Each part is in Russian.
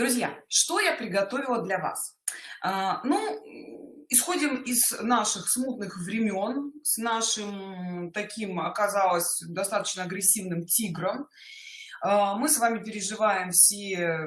друзья что я приготовила для вас? А, ну исходим из наших смутных времен с нашим таким оказалось достаточно агрессивным тигром. А, мы с вами переживаем все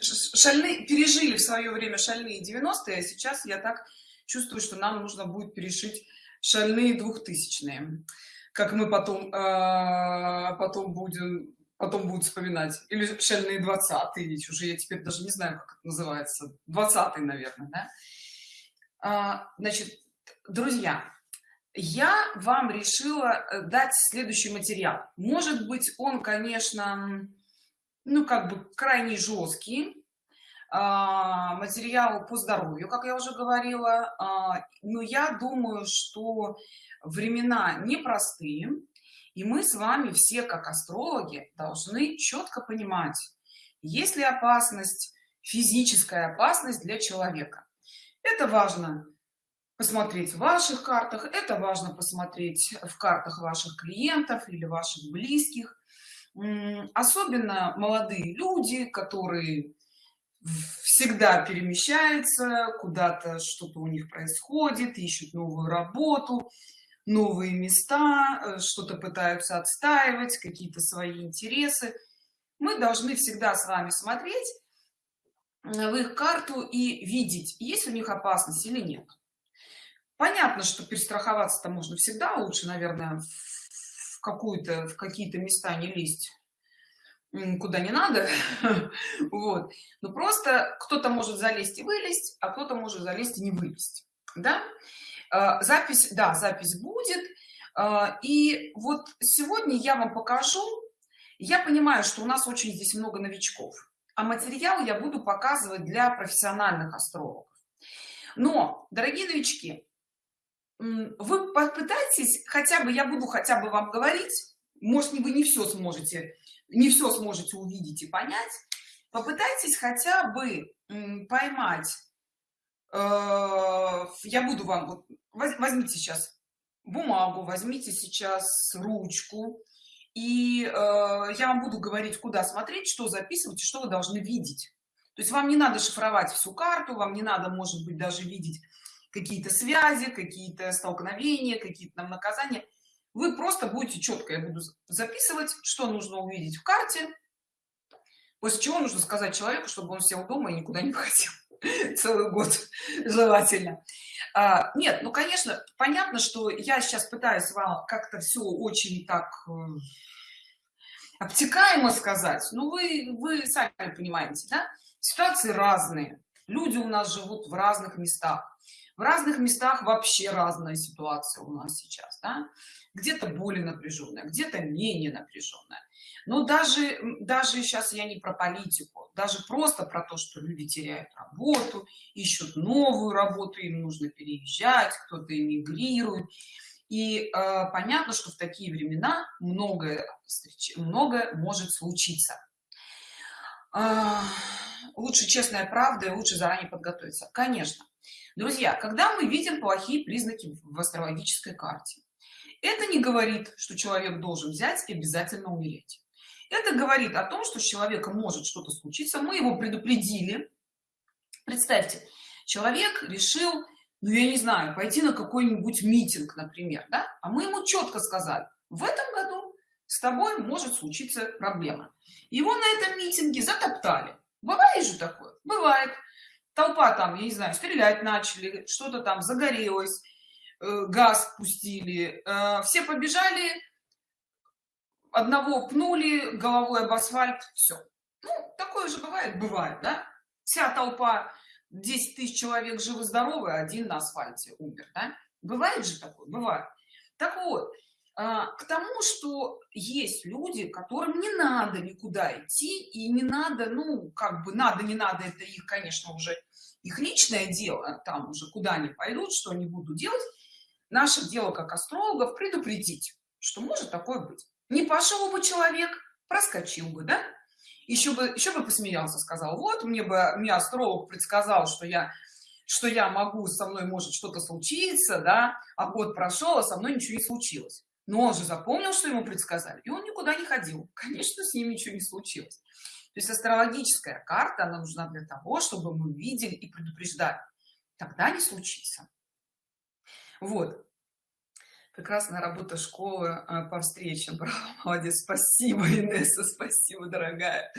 шальные пережили в свое время шальные 90-е а сейчас я так чувствую что нам нужно будет перешить шальные двухтысячные как мы потом э, потом будем потом будут вспоминать. Или шальные 20 ведь уже я теперь даже не знаю как это называется. 20 наверное да? а, значит друзья я вам решила э, дать следующий материал. Может быть он конечно ну как бы крайне жесткий. А, материал по здоровью как я уже говорила. А, но я думаю что времена непростые и мы с вами все как астрологи должны четко понимать есть ли опасность физическая опасность для человека. Это важно посмотреть в ваших картах это важно посмотреть в картах ваших клиентов или ваших близких. Особенно молодые люди которые всегда перемещаются куда-то что-то у них происходит ищут новую работу новые места э, что-то пытаются отстаивать какие-то свои интересы. Мы должны всегда с вами смотреть в их карту и видеть есть у них опасность или нет. Понятно что перестраховаться-то можно всегда лучше наверное в в какие-то места не лезть куда не надо. Вот. Но просто кто-то может залезть и вылезть а кто-то может залезть и не вылезть да запись да запись будет. А, и вот сегодня я вам покажу. Я понимаю что у нас очень здесь много новичков а материал я буду показывать для профессиональных астрологов. Но дорогие новички вы попытайтесь хотя бы я буду хотя бы вам говорить может вы не все сможете не все сможете увидеть и понять. Попытайтесь хотя бы поймать э, я буду вам возьмите сейчас бумагу возьмите сейчас ручку. И э, я вам буду говорить куда смотреть что записывать что вы должны видеть. То есть вам не надо шифровать всю карту вам не надо может быть даже видеть какие-то связи какие-то столкновения какие-то нам наказания. Вы просто будете четко я буду записывать что нужно увидеть в карте после чего нужно сказать человеку чтобы он сел дома и никуда не ходил целый год желательно а, нет ну конечно понятно что я сейчас пытаюсь вам как-то все очень так э, обтекаемо сказать ну вы вы сами понимаете да? Ситуации разные. Люди у нас живут в разных местах. В разных местах вообще разная ситуация у нас сейчас да? Где-то более напряженная где-то менее напряженная но даже даже сейчас я не про политику даже просто про то что люди теряют работу ищут новую работу им нужно переезжать кто-то эмигрирует. И э, понятно что в такие времена многое многое может случиться. Э, лучше честная правда и лучше заранее подготовиться. Конечно. Друзья когда мы видим плохие признаки в астрологической карте это не говорит что человек должен взять и обязательно умереть. Это говорит о том что с человеком может что-то случиться. Мы его предупредили. Представьте человек решил ну я не знаю пойти на какой-нибудь митинг например да? а мы ему четко сказали в этом году с тобой может случиться проблема. Его на этом митинге затоптали. Бывает же такое? Бывает. Толпа там я не знаю стрелять начали что-то там загорелось газ пустили э, все побежали одного пнули головой об асфальт все ну, такое же бывает бывает да? Вся толпа 10 тысяч человек живы здоровы один на асфальте умер да? бывает же такое? Бывает. Так вот а, к тому что есть люди которым не надо никуда идти и не надо ну как бы надо не надо это их конечно уже их личное дело там уже куда они пойдут что они будут делать наше дело как астрологов предупредить что может такое быть. Не пошел бы человек проскочил бы да? Еще бы еще бы посмеялся сказал вот мне бы мне астролог предсказал что я что я могу со мной может что-то случиться да? А год прошел а со мной ничего не случилось но он же запомнил что ему предсказали и он никуда не ходил. Конечно с ним ничего не случилось. Есть астрологическая карта она нужна для того чтобы мы видели и предупреждали. Тогда не случится. Вот прекрасная работа школы э, по встречам. Браво, молодец спасибо инесса спасибо дорогая.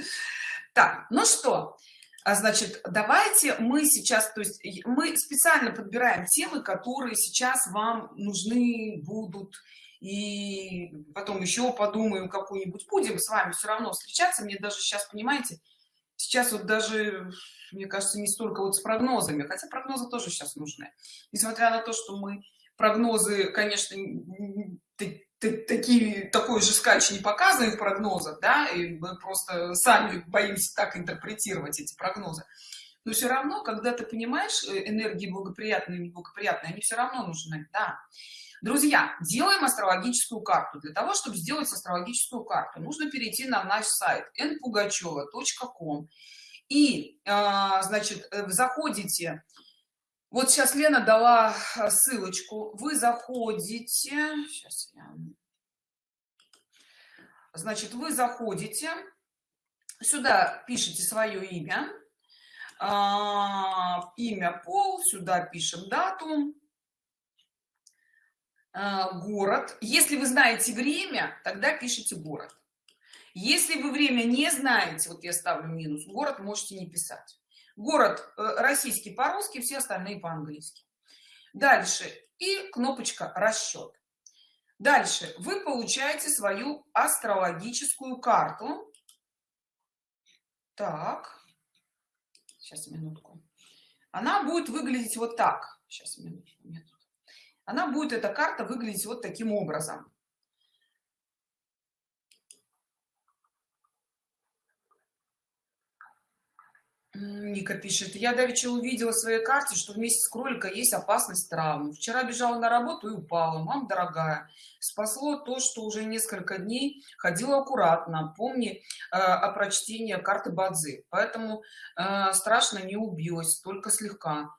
Так ну что а, значит давайте мы сейчас то есть мы специально подбираем темы которые сейчас вам нужны будут. И потом еще подумаем какую-нибудь. Будем с вами все равно встречаться. Мне даже сейчас понимаете сейчас вот даже мне кажется не столько вот с прогнозами хотя прогнозы тоже сейчас нужны. Несмотря на то что мы прогнозы конечно такие такой же скач не показываем в прогнозах да и мы просто сами боимся так интерпретировать эти прогнозы. Но все равно когда ты понимаешь э, энергии благоприятные и неблагоприятные они все равно нужны да. Друзья делаем астрологическую карту. Для того чтобы сделать астрологическую карту нужно перейти на наш сайт npugacheva.com и а, значит э, заходите вот сейчас лена дала а, ссылочку. Вы заходите. Сейчас я... значит вы заходите. Сюда пишите свое имя. А, имя пол. Сюда пишем дату. А, город. Если вы знаете время тогда пишите город. Если вы время не знаете вот я ставлю минус город можете не писать город э, российский по-русски все остальные по-английски. Дальше. И кнопочка расчет дальше. Вы получаете свою астрологическую карту. Так. Сейчас минутку. Она будет выглядеть вот так. Сейчас минутку, она будет эта карта выглядеть вот таким образом Ника пишет, я давеча увидела в своей карте, что вместе с кролика есть опасность травмы. Вчера бежала на работу и упала. Мам, дорогая, спасло то, что уже несколько дней ходила аккуратно. Помни э, о прочтении карты Бадзи. Поэтому э, страшно не убилась, только слегка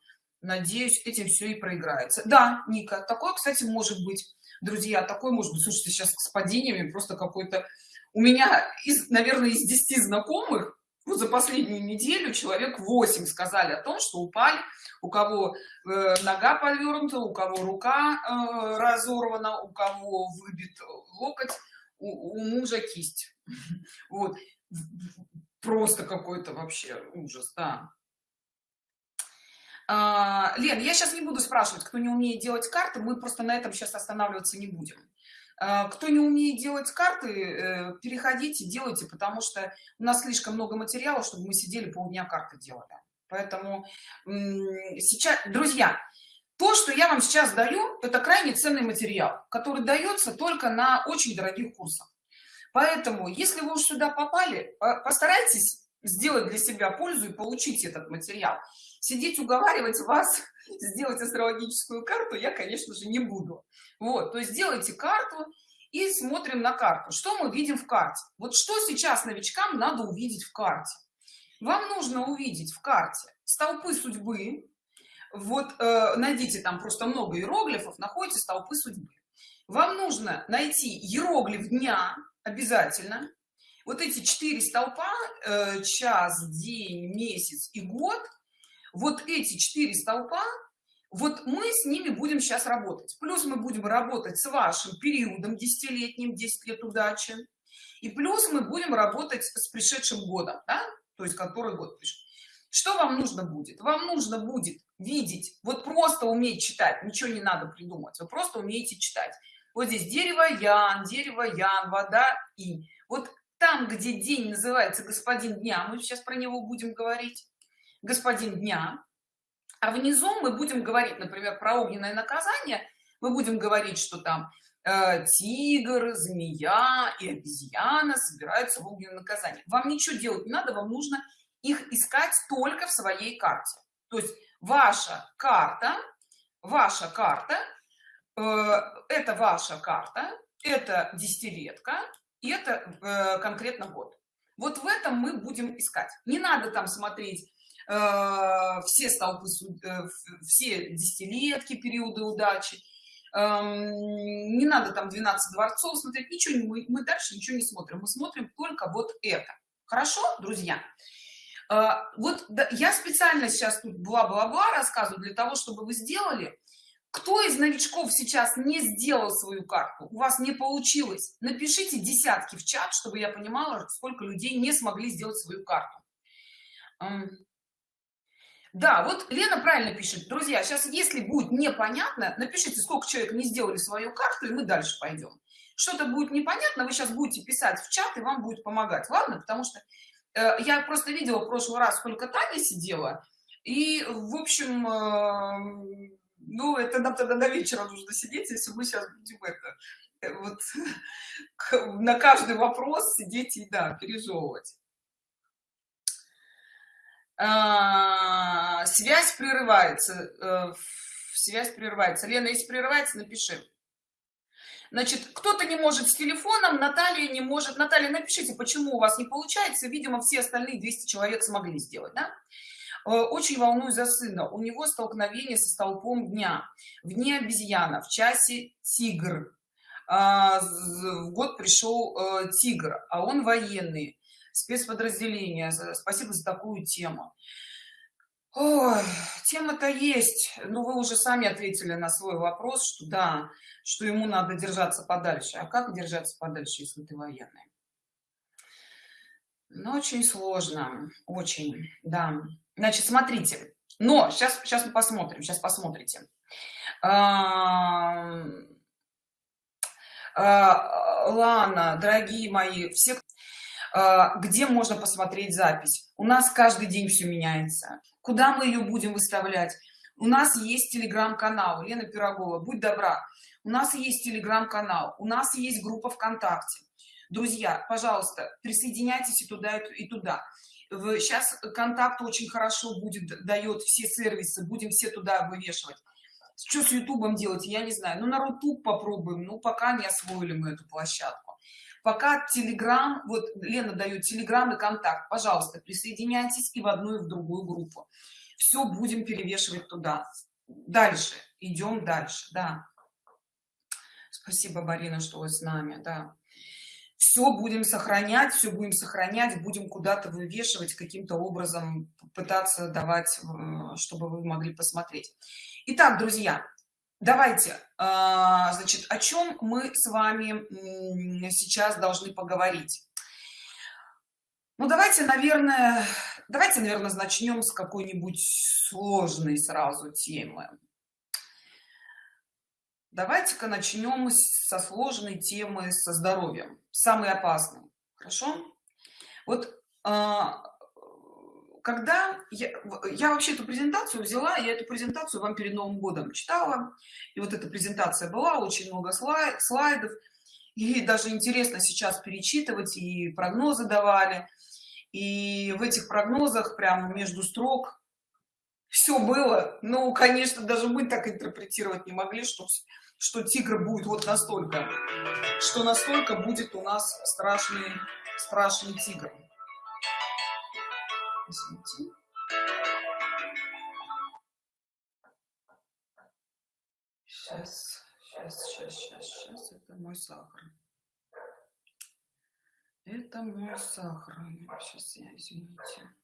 надеюсь этим все и проиграется да ника такое кстати может быть друзья такой может быть слушайте сейчас с падениями просто какой-то у меня из наверное из 10 знакомых вот за последнюю неделю человек 8 сказали о том что упали у кого э, нога повернута у кого рука э, разорвана у кого выбит локоть у, у мужа кисть. Вот. Просто какой-то вообще ужас да. А, Лен, я сейчас не буду спрашивать, кто не умеет делать карты, мы просто на этом сейчас останавливаться не будем. А, кто не умеет делать карты, э, переходите, делайте, потому что у нас слишком много материала, чтобы мы сидели полдня карты делали. Поэтому сейчас, друзья, то, что я вам сейчас даю, это крайне ценный материал, который дается только на очень дорогих курсах. Поэтому, если вы уж сюда попали, постарайтесь сделать для себя пользу и получить этот материал сидеть уговаривать вас сделать астрологическую карту я конечно же не буду. Вот то есть сделайте карту и смотрим на карту. Что мы видим в карте? Вот что сейчас новичкам надо увидеть в карте? Вам нужно увидеть в карте столпы судьбы. Вот э, найдите там просто много иероглифов находите столпы судьбы. Вам нужно найти иероглиф дня обязательно. Вот эти четыре столпа э, час день месяц и год вот эти четыре столпа вот мы с ними будем сейчас работать. Плюс мы будем работать с вашим периодом десятилетним 10 лет удачи. И плюс мы будем работать с пришедшим годом да? то есть который год пишет что вам нужно будет? Вам нужно будет видеть вот просто уметь читать ничего не надо придумать вы просто умеете читать. Вот здесь дерево ян дерево ян вода и. Вот там где день называется господин дня мы сейчас про него будем говорить господин дня а внизу мы будем говорить например про огненное наказание. Мы будем говорить что там э, тигр змея и обезьяна собираются в огненное наказание вам ничего делать не надо вам нужно их искать только в своей карте. То есть ваша карта ваша карта э, это ваша карта это десятилетка и это э, конкретно год. Вот в этом мы будем искать. Не надо там смотреть все столпы э, все десятилетки периоды удачи. Эм, не надо там 12 дворцов смотреть ничего мы, мы дальше ничего не смотрим. Мы смотрим только вот это. Хорошо друзья? А, вот я специально сейчас тут бла-бла-бла рассказываю для того чтобы вы сделали. Кто из новичков сейчас не сделал свою карту? У вас не получилось? Напишите десятки в чат чтобы я понимала сколько людей не смогли сделать свою карту да вот лена правильно пишет. Друзья сейчас если будет непонятно напишите сколько человек не сделали свою карту и мы дальше пойдем. Что-то будет непонятно вы сейчас будете писать в чат и вам будет помогать. Ладно потому что э, я просто видела в прошлый раз сколько таня сидела и в общем э, ну это нам тогда до вечера нужно сидеть если мы сейчас будем это э, вот на каждый вопрос сидеть и да пережевывать связь прерывается э, связь прерывается. Лена если прерывается напиши. Значит кто-то не может с телефоном наталья не может. Наталья напишите почему у вас не получается. Видимо все остальные 200 человек смогли сделать да? Э, очень волнуюсь за сына. У него столкновение со столпом дня. В дне обезьяна. В часе тигр. А, в год пришел э, тигр а он военный спецподразделения спасибо за такую тему. Тема-то есть. Но вы уже сами ответили на свой вопрос что да что ему надо держаться подальше. А как держаться подальше если ты военный? Ну, очень сложно очень да. Значит смотрите. Но сейчас сейчас мы посмотрим сейчас посмотрите. А, Лана, дорогие мои, все где можно посмотреть запись. У нас каждый день все меняется. Куда мы ее будем выставлять? У нас есть телеграм-канал. Лена пирогова будь добра. У нас есть телеграм-канал. У нас есть группа вконтакте. Друзья пожалуйста присоединяйтесь и туда и туда. Сейчас контакт очень хорошо будет дает все сервисы. Будем все туда вывешивать. Что с ютубом делать я не знаю. Ну на рутуб попробуем. Ну пока не освоили мы эту площадку пока телеграм вот лена дает телеграм и контакт. Пожалуйста присоединяйтесь и в одну и в другую группу. Все будем перевешивать туда. Дальше. Идем дальше да. Спасибо барина что вы с нами да. Все будем сохранять все будем сохранять будем куда-то вывешивать каким-то образом пытаться давать э, чтобы вы могли посмотреть. Итак, друзья давайте а, значит о чем мы с вами сейчас должны поговорить? Ну давайте наверное давайте наверное начнем с какой-нибудь сложной сразу темы. Давайте-ка начнем со сложной темы со здоровьем самый опасный хорошо? Вот а, когда я, я вообще эту презентацию взяла я эту презентацию вам перед новым годом читала и вот эта презентация была очень много слайд, слайдов и даже интересно сейчас перечитывать и прогнозы давали и в этих прогнозах прямо между строк все было. Ну конечно даже мы так интерпретировать не могли что что тигр будет вот настолько что настолько будет у нас страшный страшный тигр Извините. Сейчас, сейчас, сейчас, сейчас, сейчас. Это мой сахар. Это мой сахар. Сейчас я, извините.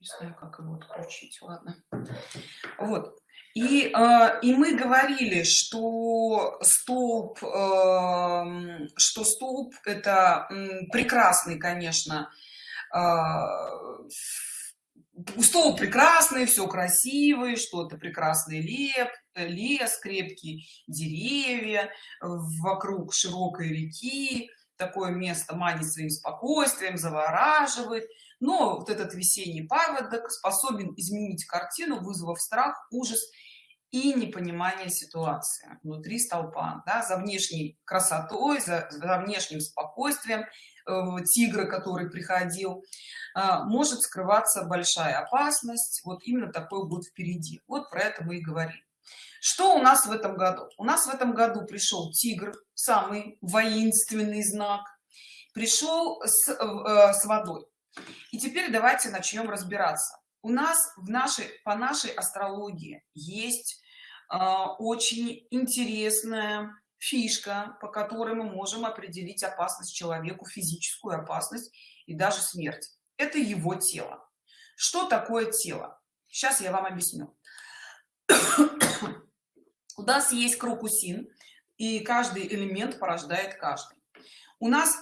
Не знаю, как его отключить. Ладно. Вот. И, э, и мы говорили, что столб, э, что столб это э, прекрасный, конечно, стол а, прекрасный все красивый что-то прекрасный леп лес крепкий деревья вокруг широкой реки. Такое место манит своим спокойствием завораживает. Но вот этот весенний паводок способен изменить картину вызвав страх ужас и непонимание ситуации внутри столпа да, за внешней красотой за, за внешним спокойствием тигра который приходил а, может скрываться большая опасность. Вот именно такой будет впереди. Вот про это мы и говорим. Что у нас в этом году? У нас в этом году пришел тигр самый воинственный знак. Пришел с, э, с водой. И теперь давайте начнем разбираться. У нас в нашей по нашей астрологии есть э, очень интересная фишка по которой мы можем определить опасность человеку физическую опасность и даже смерть. Это его тело. Что такое тело? Сейчас я вам объясню. У нас есть крокусин и каждый элемент порождает каждый. У нас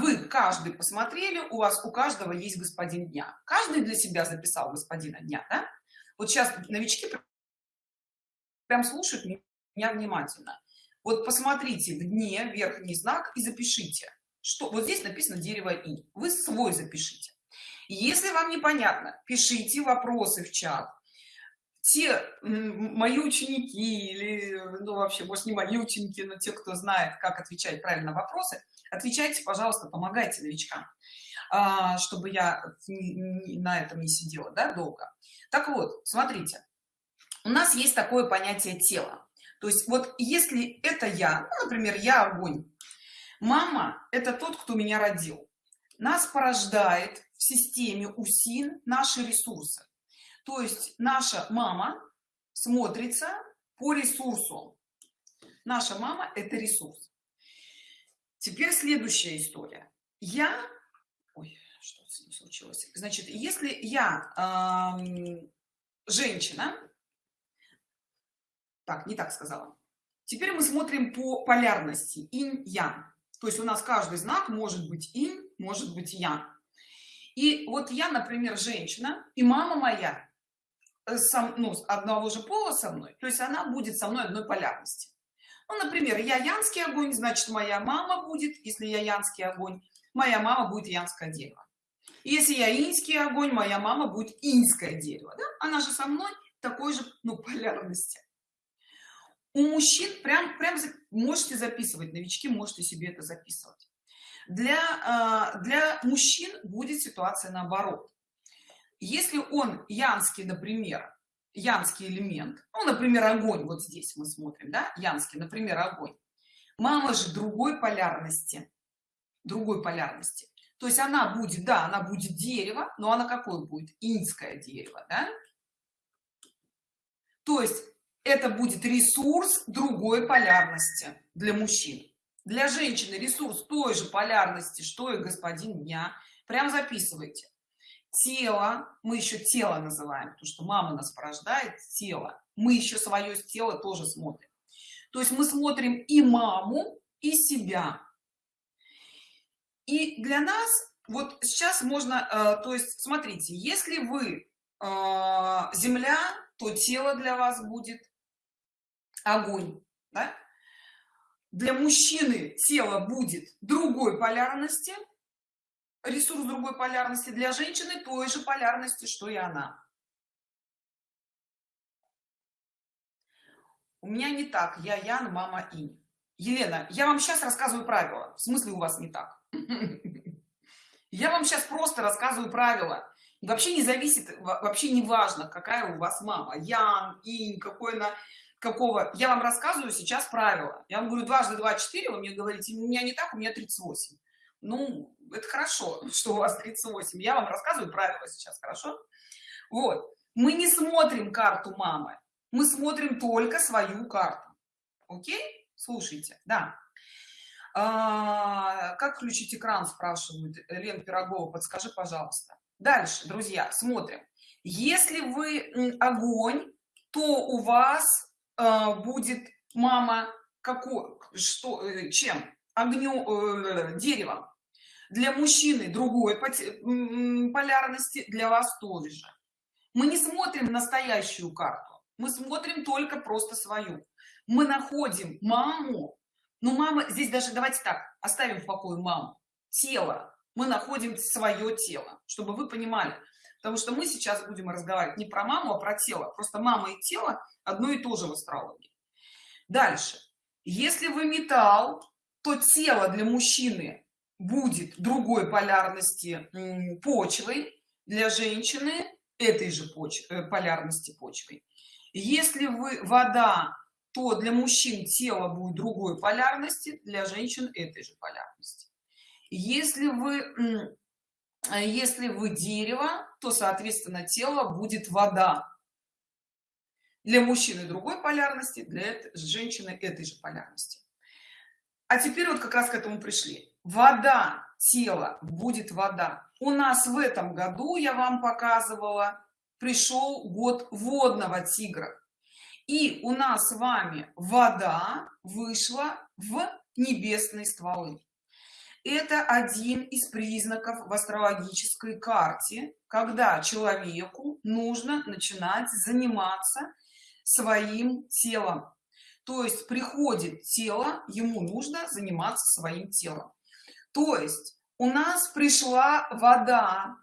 вы каждый посмотрели у вас у каждого есть господин дня каждый для себя записал господина дня да? вот сейчас новички прям слушают меня внимательно вот посмотрите в дне верхний знак и запишите что вот здесь написано дерево и вы свой запишите. Если вам непонятно пишите вопросы в чат. Те мои ученики или ну вообще может не мои ученики но те кто знает как отвечать правильно вопросы отвечайте пожалуйста помогайте новичкам а, чтобы я на этом не сидела да, долго. Так вот смотрите. У нас есть такое понятие тела то есть вот если это я ну, например я огонь. Мама это тот кто меня родил. Нас порождает в системе усин наши ресурсы. То есть наша мама смотрится по ресурсу. Наша мама это ресурс. Теперь следующая история. Я Ой, что случилось. Значит если я э, женщина так не так сказала теперь мы смотрим по полярности инь ян то есть у нас каждый знак может быть инь может быть ян и вот я например женщина и мама моя Э, сам, ну, одного же пола со мной, то есть она будет со мной одной полярности. Ну, например, я янский огонь, значит, моя мама будет, если я янский огонь, моя мама будет янское дерево. Если я инский огонь, моя мама будет инское дерево. Да? Она же со мной такой же ну, полярности. У мужчин прям, прям можете записывать, новички можете себе это записывать. Для, а, для мужчин будет ситуация наоборот если он янский например янский элемент ну например огонь вот здесь мы смотрим да янский например огонь мама же другой полярности другой полярности то есть она будет да она будет дерево но она какое будет инское дерево да? то есть это будет ресурс другой полярности для мужчин. Для женщины ресурс той же полярности что и господин дня. Прям записывайте. Тело мы еще тело называем потому что мама нас порождает тело. Мы еще свое тело тоже смотрим. То есть мы смотрим и маму и себя. И для нас вот сейчас можно э, то есть смотрите если вы э, земля то тело для вас будет огонь да? для мужчины тело будет другой полярности ресурс другой полярности для женщины той же полярности что и она. У меня не так я ян мама инь. Елена я вам сейчас рассказываю правила. В смысле у вас не так? Я вам сейчас просто рассказываю правила. Вообще не зависит вообще не важно какая у вас мама. Ян инь какой на какого я вам рассказываю сейчас правила. Я вам говорю дважды два четыре вы мне говорите у меня не так у меня 38 ну это хорошо что у вас 38 я вам рассказываю правила сейчас хорошо? Вот. Мы не смотрим карту мамы мы смотрим только свою карту. Окей? Слушайте да. А, как включить экран спрашивают лен пирогова подскажи пожалуйста. Дальше друзья смотрим. Если вы огонь то у вас э, будет мама какой что э, чем? Огню э, деревом. Для мужчины другой полярности для вас тоже же. Мы не смотрим настоящую карту мы смотрим только просто свою. Мы находим маму ну мама здесь даже давайте так оставим в покое маму тело. Мы находим свое тело чтобы вы понимали потому что мы сейчас будем разговаривать не про маму а про тело. Просто мама и тело одно и то же в астрологии. Дальше. Если вы металл то тело для мужчины будет другой полярности почвы для женщины этой же поч э, полярности почвы если вы вода то для мужчин тело будет другой полярности для женщин этой же полярности. Если вы если вы дерево то соответственно тело будет вода. Для мужчины другой полярности для женщины этой же полярности. А теперь вот как раз к этому пришли. Вода тело будет вода. У нас в этом году я вам показывала пришел год водного тигра. И у нас с вами вода вышла в небесные стволы это один из признаков в астрологической карте когда человеку нужно начинать заниматься своим телом. То есть приходит тело ему нужно заниматься своим телом. То есть у нас пришла вода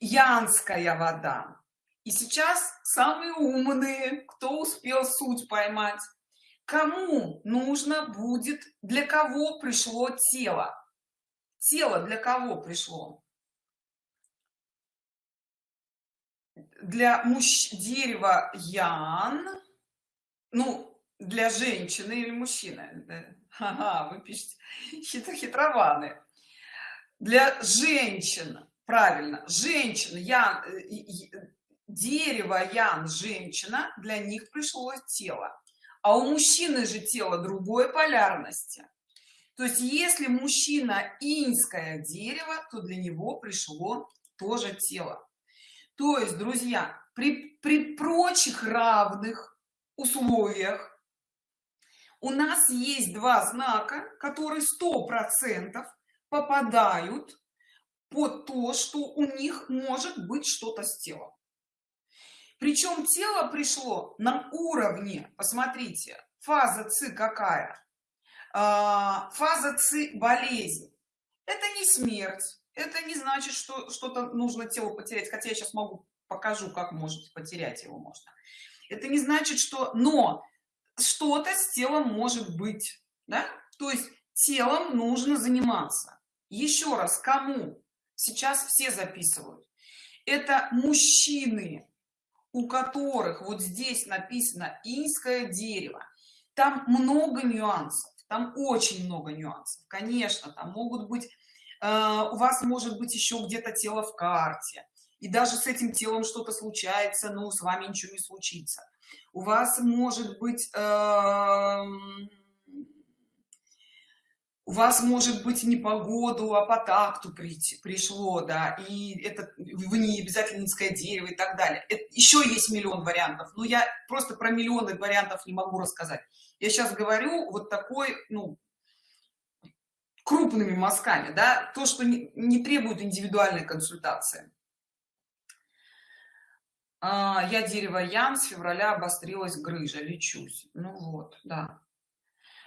янская вода. И сейчас самые умные кто успел суть поймать кому нужно будет для кого пришло тело? Тело для кого пришло? Для мужч дерева ян ну для женщины или мужчины? Ага, вы пишете хитро хитрованы для женщин правильно женщин я э, дерево ян женщина для них пришло тело а у мужчины же тело другой полярности. То есть если мужчина иньское дерево то для него пришло тоже тело. То есть друзья при, при прочих равных условиях у нас есть два знака которые сто процентов попадают под то что у них может быть что-то с телом причем тело пришло на уровне посмотрите фаза ци какая? А, фаза ци болезнь. Это не смерть это не значит что что-то нужно тело потерять хотя я сейчас могу покажу как можете потерять его можно. Это не значит что но что-то с телом может быть да? то есть телом нужно заниматься. Еще раз кому? Сейчас все записывают. Это мужчины у которых вот здесь написано инское дерево там много нюансов там очень много нюансов. Конечно там могут быть э, у вас может быть еще где-то тело в карте и даже с этим телом что-то случается но с вами ничего не случится. У вас может быть э, у вас может быть не по году а по такту прийти пришло да и это вы не обязательно низкое дерево и так далее. Это, еще есть миллион вариантов но я просто про миллионы вариантов не могу рассказать. Я сейчас говорю вот такой ну крупными мазками да то что не, не требует индивидуальной консультации. А, я дерево ян с февраля обострилась грыжа лечусь. Ну вот да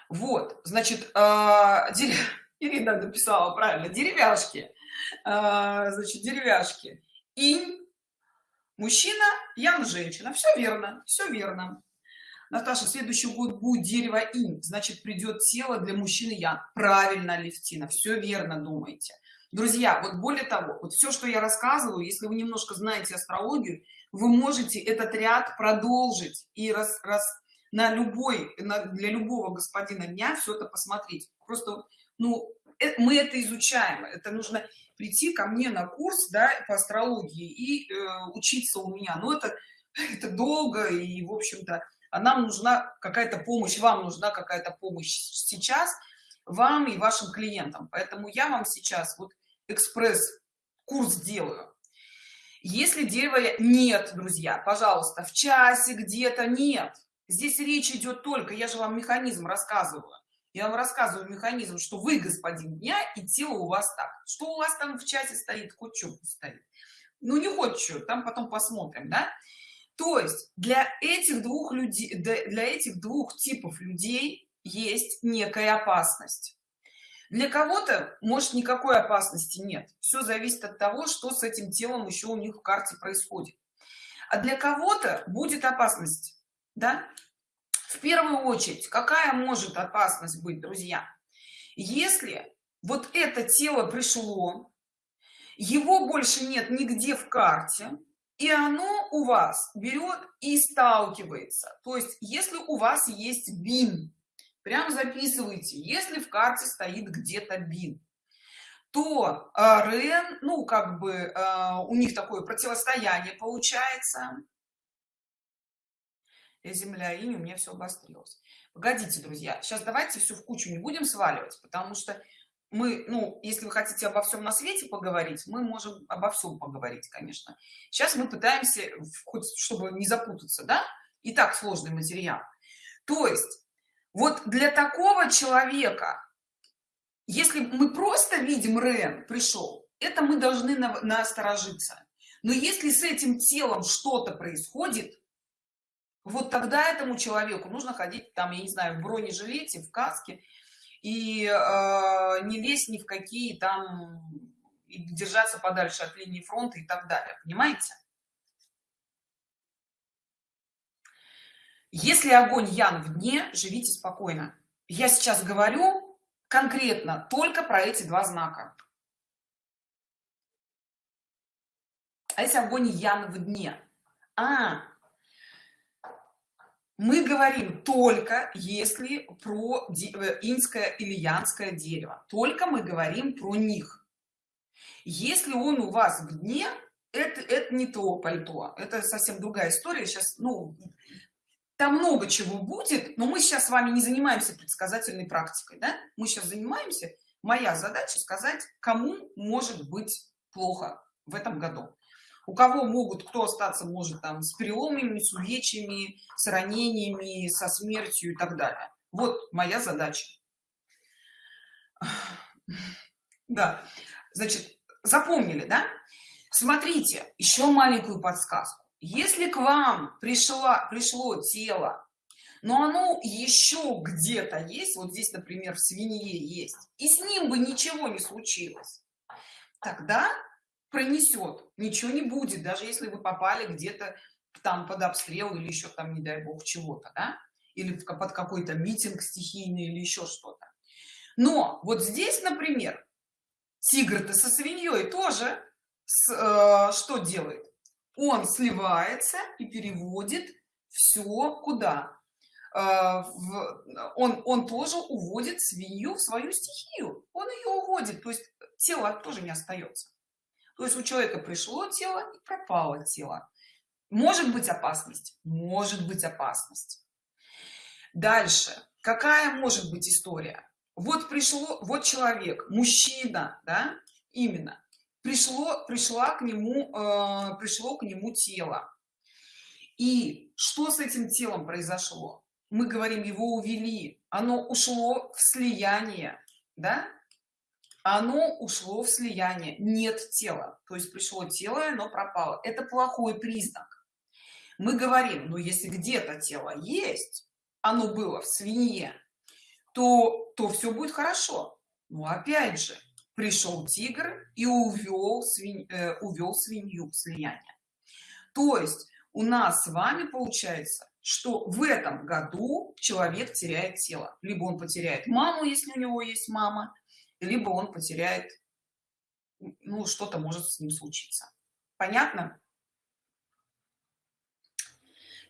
вот значит э, ирина написала правильно деревяшки. Э, значит деревяшки. Инь мужчина ян женщина. Все верно все верно. Наташа следующий год будет дерево инь. Значит придет тело для мужчины ян. Правильно левтина все верно думаете друзья вот более того вот все что я рассказываю если вы немножко знаете астрологию вы можете этот ряд продолжить и раз, раз на любой на, для любого господина дня все это посмотреть. Просто ну э, мы это изучаем. Это нужно прийти ко мне на курс да по астрологии и э, учиться у меня. Но это это долго и в общем-то а нам нужна какая-то помощь вам нужна какая-то помощь сейчас вам и вашим клиентам. Поэтому я вам сейчас вот экспресс курс делаю. Если дерева нет друзья пожалуйста в часе где-то нет здесь речь идет только я же вам механизм рассказываю я вам рассказываю механизм что вы господин дня и тело у вас так. Что у вас там в чате стоит хоть стоит. Ну не хоть что там потом посмотрим да? То есть для этих двух людей для этих двух типов людей есть некая опасность. Для кого-то может никакой опасности нет. Все зависит от того что с этим телом еще у них в карте происходит. А для кого-то будет опасность да? В первую очередь какая может опасность быть друзья? Если вот это тело пришло его больше нет нигде в карте и оно у вас берет и сталкивается. То есть если у вас есть бин прям записывайте если в карте стоит где-то бин то э, рен ну как бы э, у них такое противостояние получается земля и у меня все обострилось. Погодите друзья сейчас давайте все в кучу не будем сваливать потому что мы ну если вы хотите обо всем на свете поговорить мы можем обо всем поговорить конечно. Сейчас мы пытаемся хоть чтобы не запутаться да и так сложный материал. То есть вот для такого человека если мы просто видим рен пришел это мы должны насторожиться. Но если с этим телом что-то происходит вот тогда этому человеку нужно ходить там я не знаю в бронежилете в каске и э, не лезть ни в какие там держаться подальше от линии фронта и так далее понимаете? Если огонь ян в дне живите спокойно. Я сейчас говорю конкретно только про эти два знака. А если огонь ян в дне а мы говорим только если про э, инское или янское дерево. Только мы говорим про них. Если он у вас в дне это это не то пальто. Это совсем другая история. Сейчас ну там много чего будет но мы сейчас с вами не занимаемся предсказательной практикой да? мы сейчас занимаемся. Моя задача сказать кому может быть плохо в этом году у кого могут кто остаться может там с переломами с увечьями с ранениями со смертью и так далее? Вот моя задача. Да значит запомнили да? Смотрите еще маленькую подсказку. Если к вам пришла пришло тело но оно еще где-то есть вот здесь например в свинье есть и с ним бы ничего не случилось тогда пронесет. Ничего не будет даже если вы попали где-то там под обстрел или еще там не дай бог чего-то да? или под какой-то митинг стихийный или еще что-то. Но вот здесь например тигр-то со свиньей тоже с, э, что делает? Он сливается и переводит все куда? Э, в, он он тоже уводит свинью в свою стихию. Он ее уводит то есть тело тоже не остается то есть у человека пришло тело и пропало тело. Может быть опасность? Может быть опасность. Дальше. Какая может быть история? Вот пришло вот человек мужчина да именно. Пришло пришла к нему э, пришло к нему тело. И что с этим телом произошло? Мы говорим его увели. Оно ушло в слияние да оно ушло в слияние. Нет тела. То есть пришло тело но пропало. Это плохой признак. Мы говорим но если где-то тело есть оно было в свинье то то все будет хорошо. Но опять же пришел тигр и увел свинь э, увел свинью в слияние. То есть у нас с вами получается что в этом году человек теряет тело. Либо он потеряет маму если у него есть мама либо он потеряет ну что-то может с ним случиться. Понятно?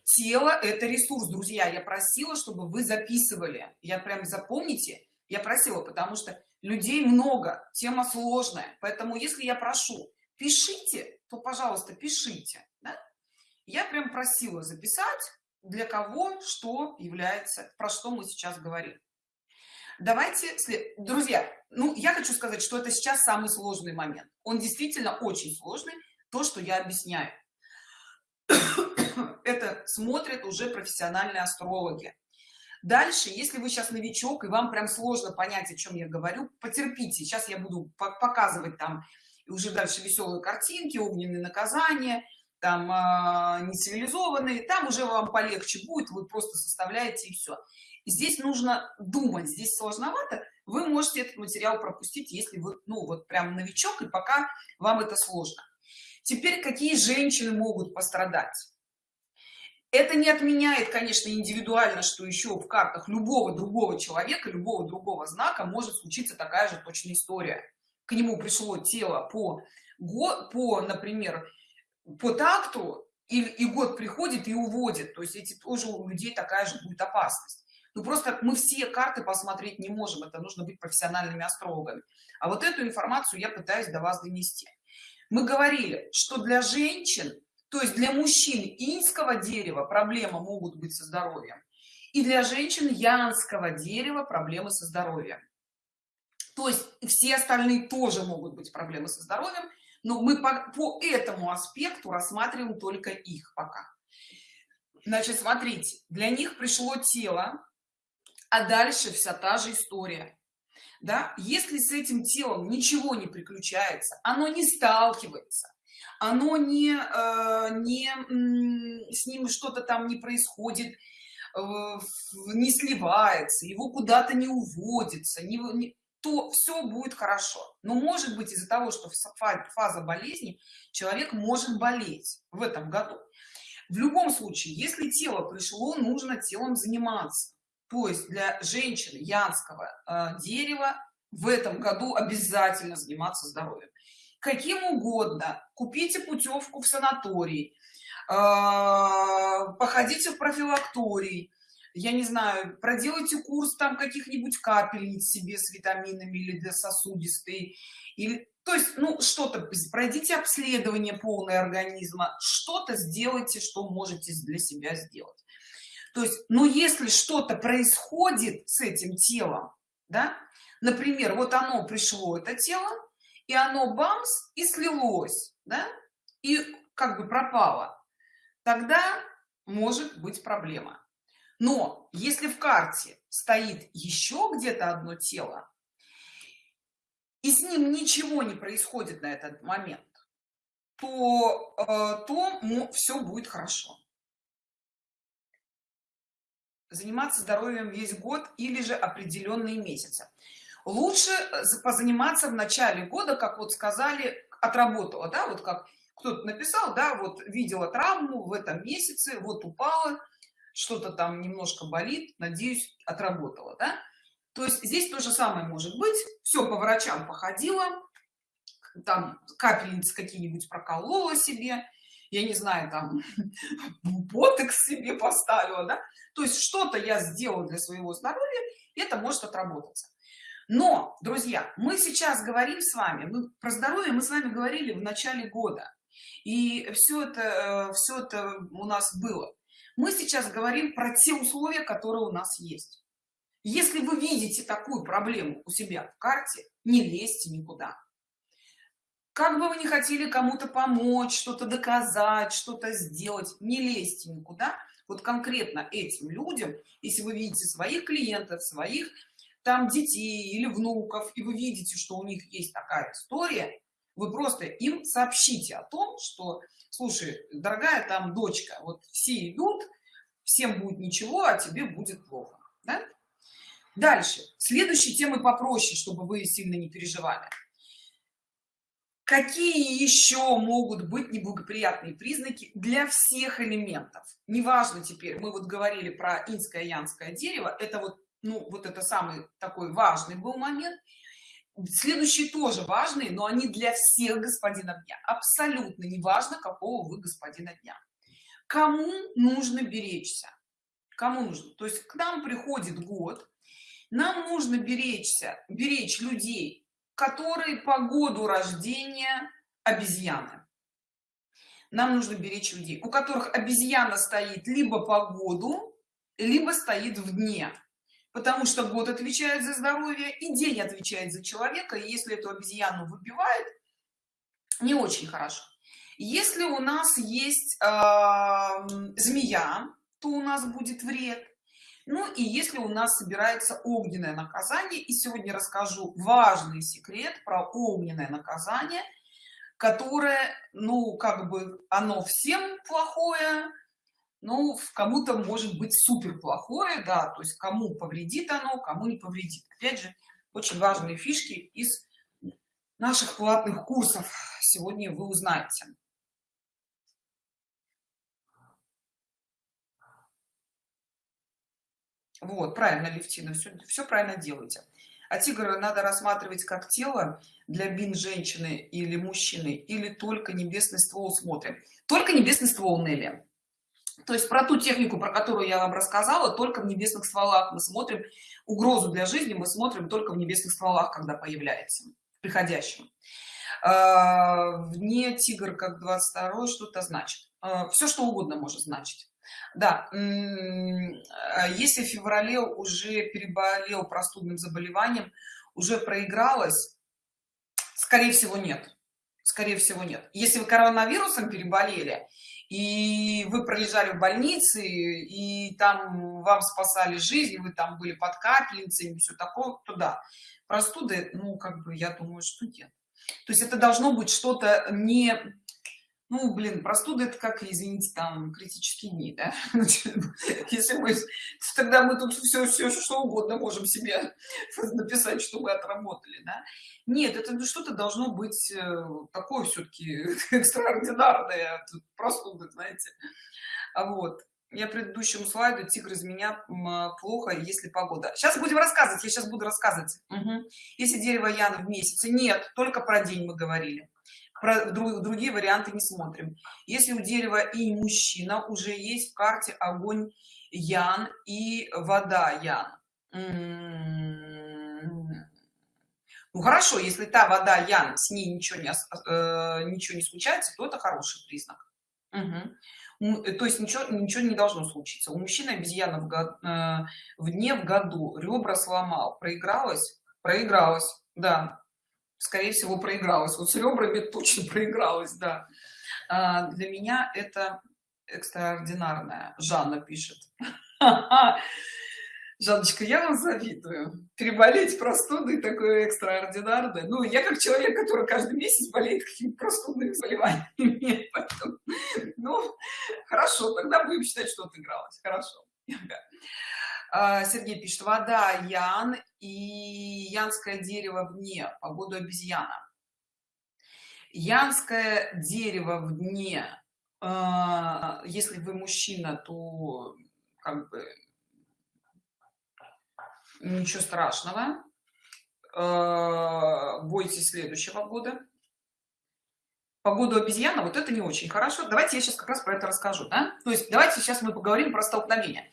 Тело это ресурс друзья. Я просила чтобы вы записывали. Я прям запомните я просила потому что людей много тема сложная. Поэтому если я прошу пишите то пожалуйста пишите да? я прям просила записать для кого что является про что мы сейчас говорим давайте друзья ну я хочу сказать что это сейчас самый сложный момент. Он действительно очень сложный то что я объясняю. Это смотрят уже профессиональные астрологи. Дальше если вы сейчас новичок и вам прям сложно понять о чем я говорю потерпите сейчас я буду показывать там уже дальше веселые картинки огненные наказания там э, нецивилизованные там уже вам полегче будет вы просто составляете и все здесь нужно думать здесь сложновато. Вы можете этот материал пропустить если вы ну вот прям новичок и пока вам это сложно. Теперь какие женщины могут пострадать? Это не отменяет конечно индивидуально что еще в картах любого другого человека любого другого знака может случиться такая же точная история. К нему пришло тело по год по например по такту и, и год приходит и уводит. То есть эти тоже у людей такая же будет опасность ну просто мы все карты посмотреть не можем это нужно быть профессиональными астрологами. А вот эту информацию я пытаюсь до вас донести. Мы говорили что для женщин то есть для мужчин инского дерева проблемы могут быть со здоровьем и для женщин янского дерева проблемы со здоровьем. То есть все остальные тоже могут быть проблемы со здоровьем но мы по, по этому аспекту рассматриваем только их пока. Значит смотрите для них пришло тело а дальше вся та же история. Да если с этим телом ничего не приключается оно не сталкивается оно не э, не с ним что-то там не происходит э, не сливается его куда-то не уводится не, не то все будет хорошо. Но может быть из-за того что фаза болезни человек может болеть в этом году. В любом случае если тело пришло нужно телом заниматься то есть для женщины янского э, дерева в этом году обязательно заниматься здоровьем. Каким угодно. Купите путевку в санаторий э, походите в профилакторий. Я не знаю проделайте курс там каких-нибудь капельниц себе с витаминами или для сосудистой. Или то есть ну что-то пройдите обследование полное организма. Что-то сделайте что можете для себя сделать то есть но если что-то происходит с этим телом да например вот оно пришло это тело и оно бамс и слилось да и как бы пропало тогда может быть проблема. Но если в карте стоит еще где-то одно тело и с ним ничего не происходит на этот момент то э, то все будет хорошо заниматься здоровьем весь год или же определенные месяцы лучше э, позаниматься в начале года как вот сказали отработала да вот как кто-то написал да вот видела травму в этом месяце вот упала что-то там немножко болит надеюсь отработала да? то есть здесь то же самое может быть все по врачам походила там капельницы какие-нибудь проколола себе я не знаю там ботекс себе поставила да? то есть что-то я сделала для своего здоровья это может отработаться. Но друзья мы сейчас говорим с вами мы, про здоровье мы с вами говорили в начале года и все это э, все это у нас было. Мы сейчас говорим про те условия которые у нас есть. Если вы видите такую проблему у себя в карте не лезьте никуда как бы вы не хотели кому-то помочь что-то доказать что-то сделать не лезьте никуда. Вот конкретно этим людям если вы видите своих клиентов своих там детей или внуков и вы видите что у них есть такая история вы просто им сообщите о том что слушай дорогая там дочка вот все идут всем будет ничего а тебе будет плохо да? дальше. Следующие темы попроще чтобы вы сильно не переживали какие еще могут быть неблагоприятные признаки для всех элементов? Неважно теперь мы вот говорили про инское янское дерево это вот ну вот это самый такой важный был момент. Следующие тоже важные но они для всех господина дня абсолютно неважно какого вы господина дня кому нужно беречься? Кому нужно? То есть к нам приходит год нам нужно беречься беречь людей которые по году рождения обезьяны. Нам нужно беречь людей у которых обезьяна стоит либо по году либо стоит в дне потому что год отвечает за здоровье и день отвечает за человека и если эту обезьяну выбивает не очень хорошо. Если у нас есть э, змея то у нас будет вред ну и если у нас собирается огненное наказание и сегодня расскажу важный секрет про огненное наказание которое ну как бы оно всем плохое ну кому-то может быть супер плохое да то есть кому повредит оно кому не повредит. Опять же очень важные фишки из наших платных курсов сегодня вы узнаете вот правильно левтина все, все правильно делаете. А тигра надо рассматривать как тело для бин женщины или мужчины или только небесный ствол смотрим? Только небесный ствол Нелли. То есть про ту технику про которую я вам рассказала только в небесных стволах мы смотрим. Угрозу для жизни мы смотрим только в небесных стволах когда появляется приходящим а, вне тигр как 22 что-то значит? А, все что угодно может значить да а если в феврале уже переболел простудным заболеванием уже проигралось скорее всего нет. Скорее всего нет. Если вы коронавирусом переболели и вы пролежали в больнице и там вам спасали жизнь вы там были под капельницей все такое туда простуды ну как бы я думаю что нет. То есть это должно быть что-то не ну блин простуда это как извините там критические дни да? если мы тогда мы тут все все что угодно можем себе написать что мы отработали да? нет это что-то должно быть э, такое все-таки экстраординарное простуда знаете а вот я предыдущему слайду тигр из меня плохо если погода сейчас будем рассказывать я сейчас буду рассказывать угу. если дерево ян в месяце нет только про день мы говорили про другие варианты не смотрим. Если у дерева и мужчина уже есть в карте огонь ян и вода ян. Ну хорошо если та вода ян с ней ничего не э, ничего не случается то это хороший признак. Угу. то есть ничего ничего не должно случиться. У мужчины обезьяна в, год, э, в дне в году ребра сломал проигралась проигралась да скорее всего проигралась. Вот с ребрами точно проигралась да. А, для меня это экстраординарная жанна пишет. Жанночка я вам завидую. Переболеть простудой такое экстраординарное. Ну я как человек который каждый месяц болеет какими-то простудными заболеваниями. Ну хорошо тогда будем считать что отыгралась. Хорошо. А, Сергей пишет, вода ян и янское дерево вне, погоду обезьяна. Янское дерево в дне, а, если вы мужчина, то как бы ничего страшного. А, бойтесь следующего года. Погоду обезьяна, вот это не очень хорошо. Давайте я сейчас как раз про это расскажу. Да? То есть давайте сейчас мы поговорим про столкновение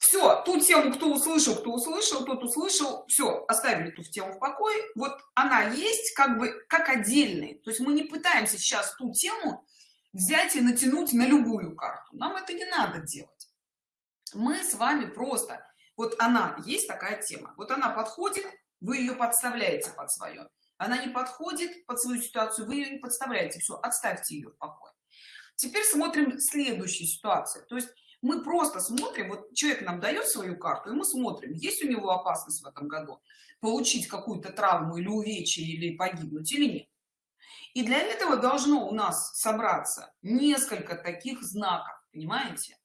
все ту тему кто услышал кто услышал тот услышал. Все оставили ту тему в покое. Вот она есть как бы как отдельный то есть мы не пытаемся сейчас ту тему взять и натянуть на любую карту. Нам это не надо делать. Мы с вами просто вот она есть такая тема. Вот она подходит вы ее подставляете под свое она не подходит под свою ситуацию вы ее не подставляете. Все отставьте ее в покое. Теперь смотрим следующую ситуацию. То есть мы просто смотрим вот человек нам дает свою карту и мы смотрим есть у него опасность в этом году получить какую-то травму или увечье или погибнуть или нет. И для этого должно у нас собраться несколько таких знаков понимаете?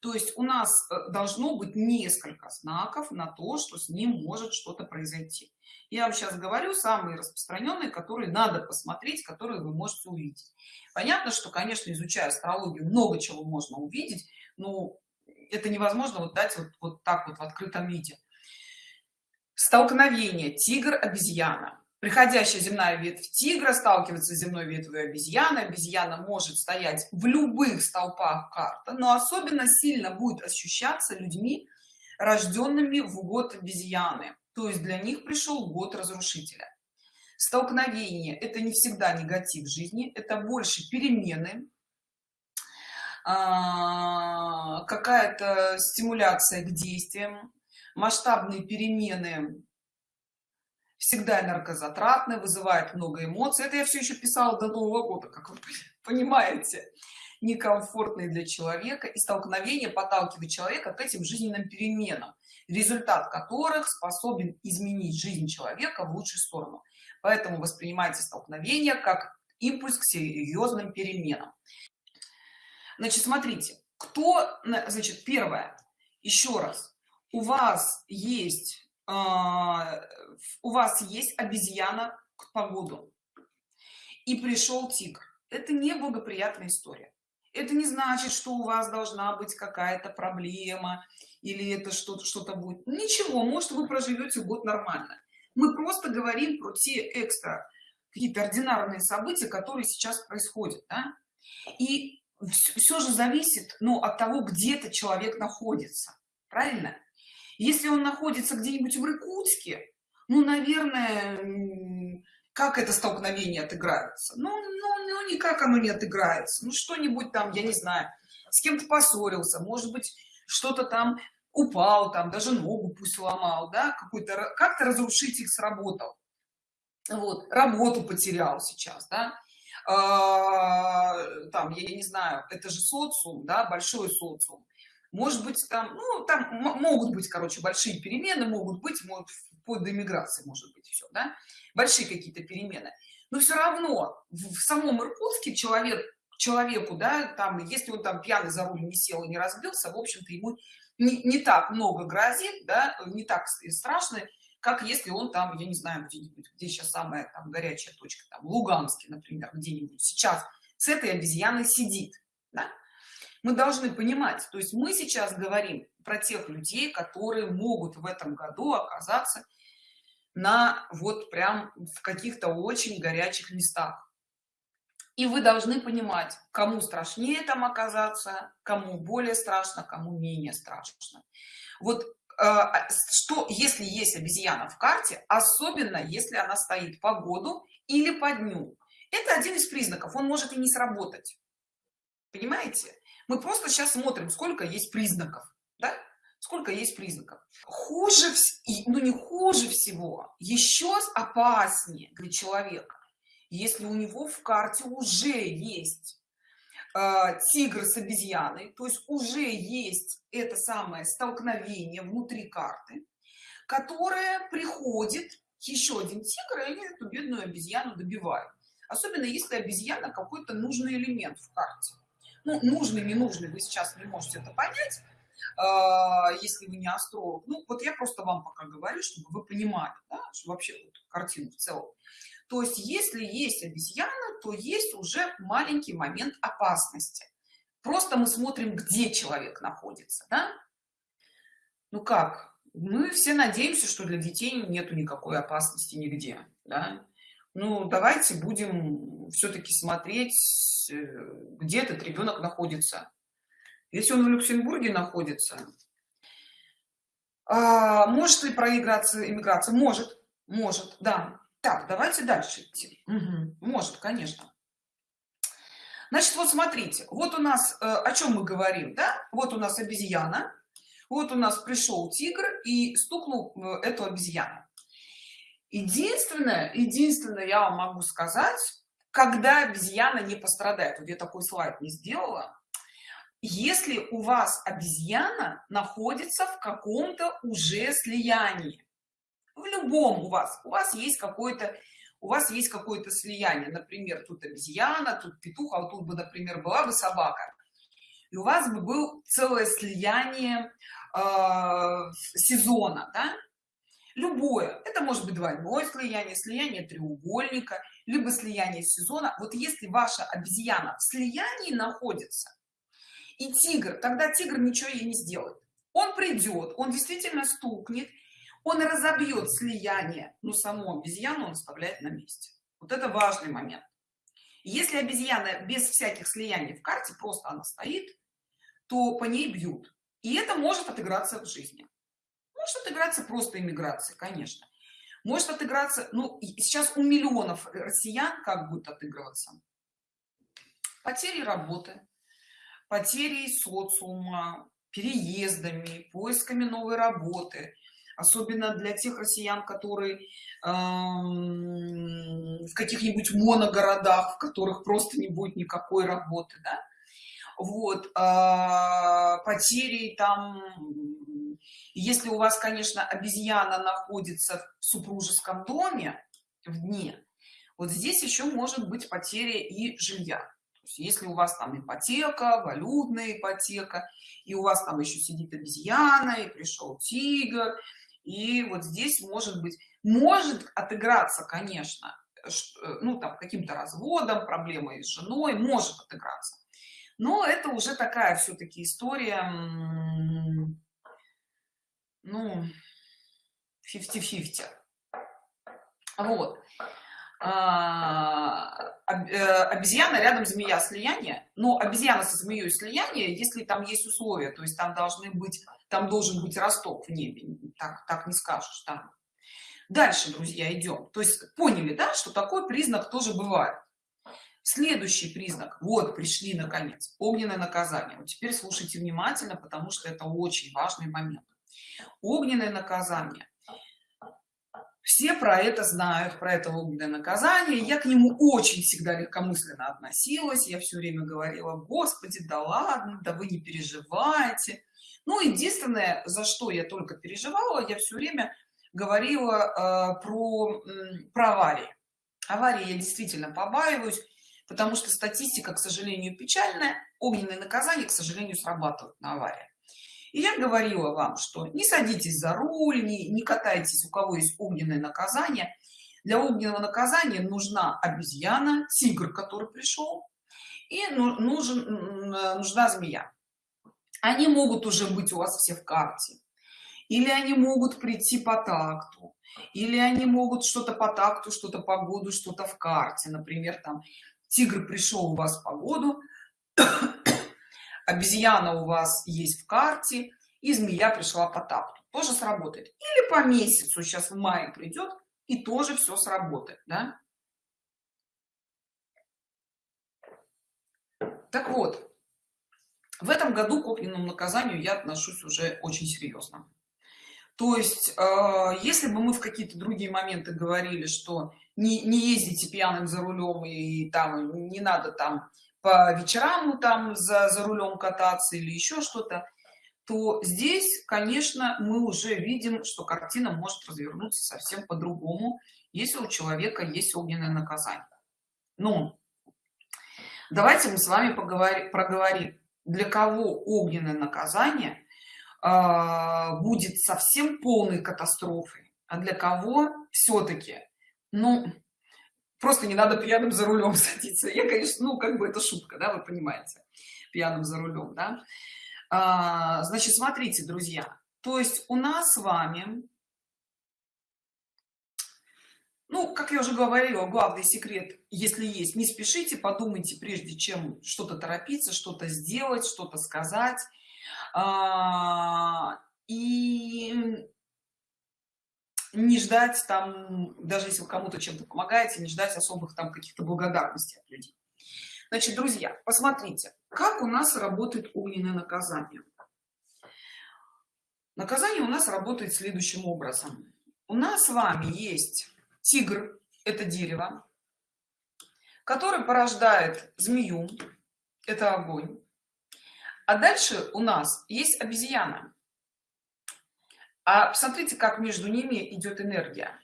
То есть у нас э, должно быть несколько знаков на то что с ним может что-то произойти. Я вам сейчас говорю самые распространенные которые надо посмотреть которые вы можете увидеть. Понятно что конечно изучая астрологию много чего можно увидеть ну это невозможно вот дать вот, вот так вот в открытом виде. Столкновение. Тигр обезьяна. Приходящая земная ветвь тигра сталкивается с земной ветвью обезьяны. Обезьяна может стоять в любых столпах карта но особенно сильно будет ощущаться людьми рожденными в год обезьяны. То есть для них пришел год разрушителя. Столкновение это не всегда негатив жизни это больше перемены какая-то стимуляция к действиям масштабные перемены всегда энергозатратны вызывает много эмоций. Это я все еще писала до нового года как вы понимаете. Некомфортные для человека и столкновение подталкивает человека к этим жизненным переменам результат которых способен изменить жизнь человека в лучшую сторону. Поэтому воспринимайте столкновение как импульс к серьезным переменам значит смотрите кто значит первое еще раз у вас есть э, у вас есть обезьяна к погоду. И пришел тигр. Это не благоприятная история. Это не значит что у вас должна быть какая-то проблема или это что-то что-то будет. Ничего может вы проживете год нормально. Мы просто говорим про те экстра какие-то ординарные события которые сейчас происходят да? и все же зависит ну от того где то человек находится правильно? Если он находится где-нибудь в иркутске ну наверное как это столкновение отыграется? Ну, ну, ну никак оно не отыграется. Ну что-нибудь там я не знаю с кем-то поссорился может быть что-то там упал там даже ногу пусть сломал да какой-то как-то разрушитель сработал. Вот работу потерял сейчас да там я не знаю это же социум да большой социум. Может быть там ну там могут быть короче большие перемены могут быть может, вплоть до иммиграции может быть все да большие какие-то перемены. Но все равно в самом иркутске человек человеку да там если он там пьяный за руль не сел и не разбился в общем-то ему не, не так много грозит да не так страшно как если он там я не знаю где-нибудь где сейчас самая там горячая точка там луганске например где-нибудь сейчас с этой обезьяной сидит да? мы должны понимать то есть мы сейчас говорим про тех людей которые могут в этом году оказаться на вот прям в каких-то очень горячих местах и вы должны понимать кому страшнее там оказаться кому более страшно кому менее страшно вот что если есть обезьяна в карте особенно если она стоит по году или по дню. Это один из признаков он может и не сработать. Понимаете? Мы просто сейчас смотрим сколько есть признаков да? сколько есть признаков. Хуже ну не хуже всего еще опаснее для человека если у него в карте уже есть э, тигр с обезьяной. То есть уже есть это самое столкновение внутри карты которое приходит еще один тигр и они эту бедную обезьяну добивают. Особенно если обезьяна какой-то нужный элемент в карте. Ну, нужный не нужный вы сейчас не можете это понять э, если вы не астролог. Ну вот я просто вам пока говорю чтобы вы понимали да, что вообще вот картину в целом то есть если есть обезьяна то есть уже маленький момент опасности. Просто мы смотрим где человек находится да? ну как? Мы все надеемся что для детей нету никакой опасности нигде да? ну давайте будем все-таки смотреть э, где этот ребенок находится. Если он в люксембурге находится а, может ли проиграться иммиграция? Может может да так давайте дальше идти. Угу. может конечно. Значит вот смотрите вот у нас э, о чем мы говорим да? Вот у нас обезьяна вот у нас пришел тигр и стукнул э, эту обезьяну. Единственное единственное я вам могу сказать когда обезьяна не пострадает вот я такой слайд не сделала если у вас обезьяна находится в каком-то уже слиянии в любом у вас у вас есть какой-то у вас есть какое-то слияние например тут обезьяна тут петух а вот тут бы например была бы собака. И у вас бы был целое слияние э, сезона да? любое. Это может быть двойное слияние слияние треугольника либо слияние сезона. Вот если ваша обезьяна в слиянии находится и тигр тогда тигр ничего ей не сделает. Он придет он действительно стукнет он разобьет слияние но саму обезьяну он оставляет на месте. Вот это важный момент. Если обезьяна без всяких слияний в карте просто она стоит то по ней бьют. И это может отыграться в жизни. Может отыграться просто иммиграция конечно. Может отыграться ну сейчас у миллионов россиян как будет отыгрываться? Потери работы потери социума переездами поисками новой работы особенно для тех россиян которые эм, в каких-нибудь моногородах в которых просто не будет никакой работы да? вот э, потери там если у вас конечно обезьяна находится в супружеском доме в дне вот здесь еще может быть потеря и жилья если у вас там ипотека валютная ипотека и у вас там еще сидит обезьяна и пришел тигр и вот здесь может быть может отыграться конечно э, ну там каким-то разводом проблемой с женой может отыграться. Но это уже такая все-таки история ну 50-50 вот. А, э, обезьяна рядом змея слияние но обезьяна со змеей слияние если там есть условия то есть там должны быть там должен быть росток в небе так так не скажешь там. Дальше друзья идем. То есть поняли да что такой признак тоже бывает? Следующий признак. Вот пришли наконец огненное наказание. Вот теперь слушайте внимательно потому что это очень важный момент. Огненное наказание. Все про это знают про это огненное наказание. Я к нему очень всегда легкомысленно относилась. Я все время говорила господи да ладно да вы не переживайте ну единственное за что я только переживала я все время говорила э, про про аварии. Аварии я действительно побаиваюсь потому что статистика к сожалению печальная огненные наказания к сожалению срабатывают на аварии и я говорила вам что не садитесь за руль не, не катайтесь у кого есть огненное наказание для огненного наказания нужна обезьяна тигр который пришел и ну, нужен нужна змея они могут уже быть у вас все в карте. Или они могут прийти по такту. Или они могут что-то по такту что-то по году что-то в карте. Например там тигр пришел у вас по году обезьяна у вас есть в карте и змея пришла по такту тоже сработает. Или по месяцу сейчас в мае придет и тоже все сработает да? так вот в этом году к огненному наказанию я отношусь уже очень серьезно. То есть э, если бы мы в какие-то другие моменты говорили что не, не ездите пьяным за рулем и там не надо там по вечерам там за, за рулем кататься или еще что-то то здесь конечно мы уже видим что картина может развернуться совсем по-другому если у человека есть огненное наказание. Ну давайте мы с вами поговорим проговорим для кого огненное наказание э, будет совсем полной катастрофой а для кого все-таки ну просто не надо пьяным за рулем садиться. Я конечно ну как бы это шутка да вы понимаете пьяным за рулем да. А, значит смотрите друзья то есть у нас с вами ну как я уже говорила главный секрет если есть не спешите подумайте прежде чем что-то торопиться что-то сделать что-то сказать. А, и не ждать там даже если вы кому-то чем-то помогаете не ждать особых там каких-то благодарностей от людей. Значит друзья посмотрите как у нас работает огненное наказание. Наказание у нас работает следующим образом. У нас с вами есть тигр это дерево который порождает змею это огонь. А дальше у нас есть обезьяна. А посмотрите как между ними идет энергия.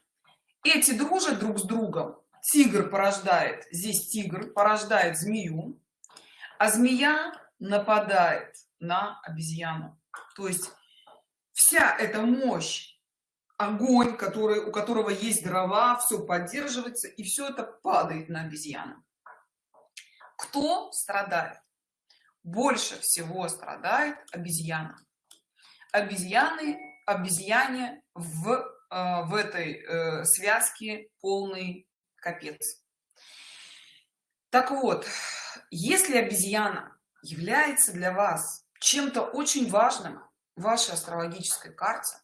Эти дружат друг с другом. Тигр порождает здесь тигр порождает змею а змея нападает на обезьяну. То есть вся эта мощь огонь который у которого есть дрова все поддерживается и все это падает на обезьяну. Кто страдает? Больше всего страдает обезьяна. Обезьяны обезьяне в э, в этой э, связке полный капец. Так вот если обезьяна является для вас чем-то очень важным в вашей астрологической карте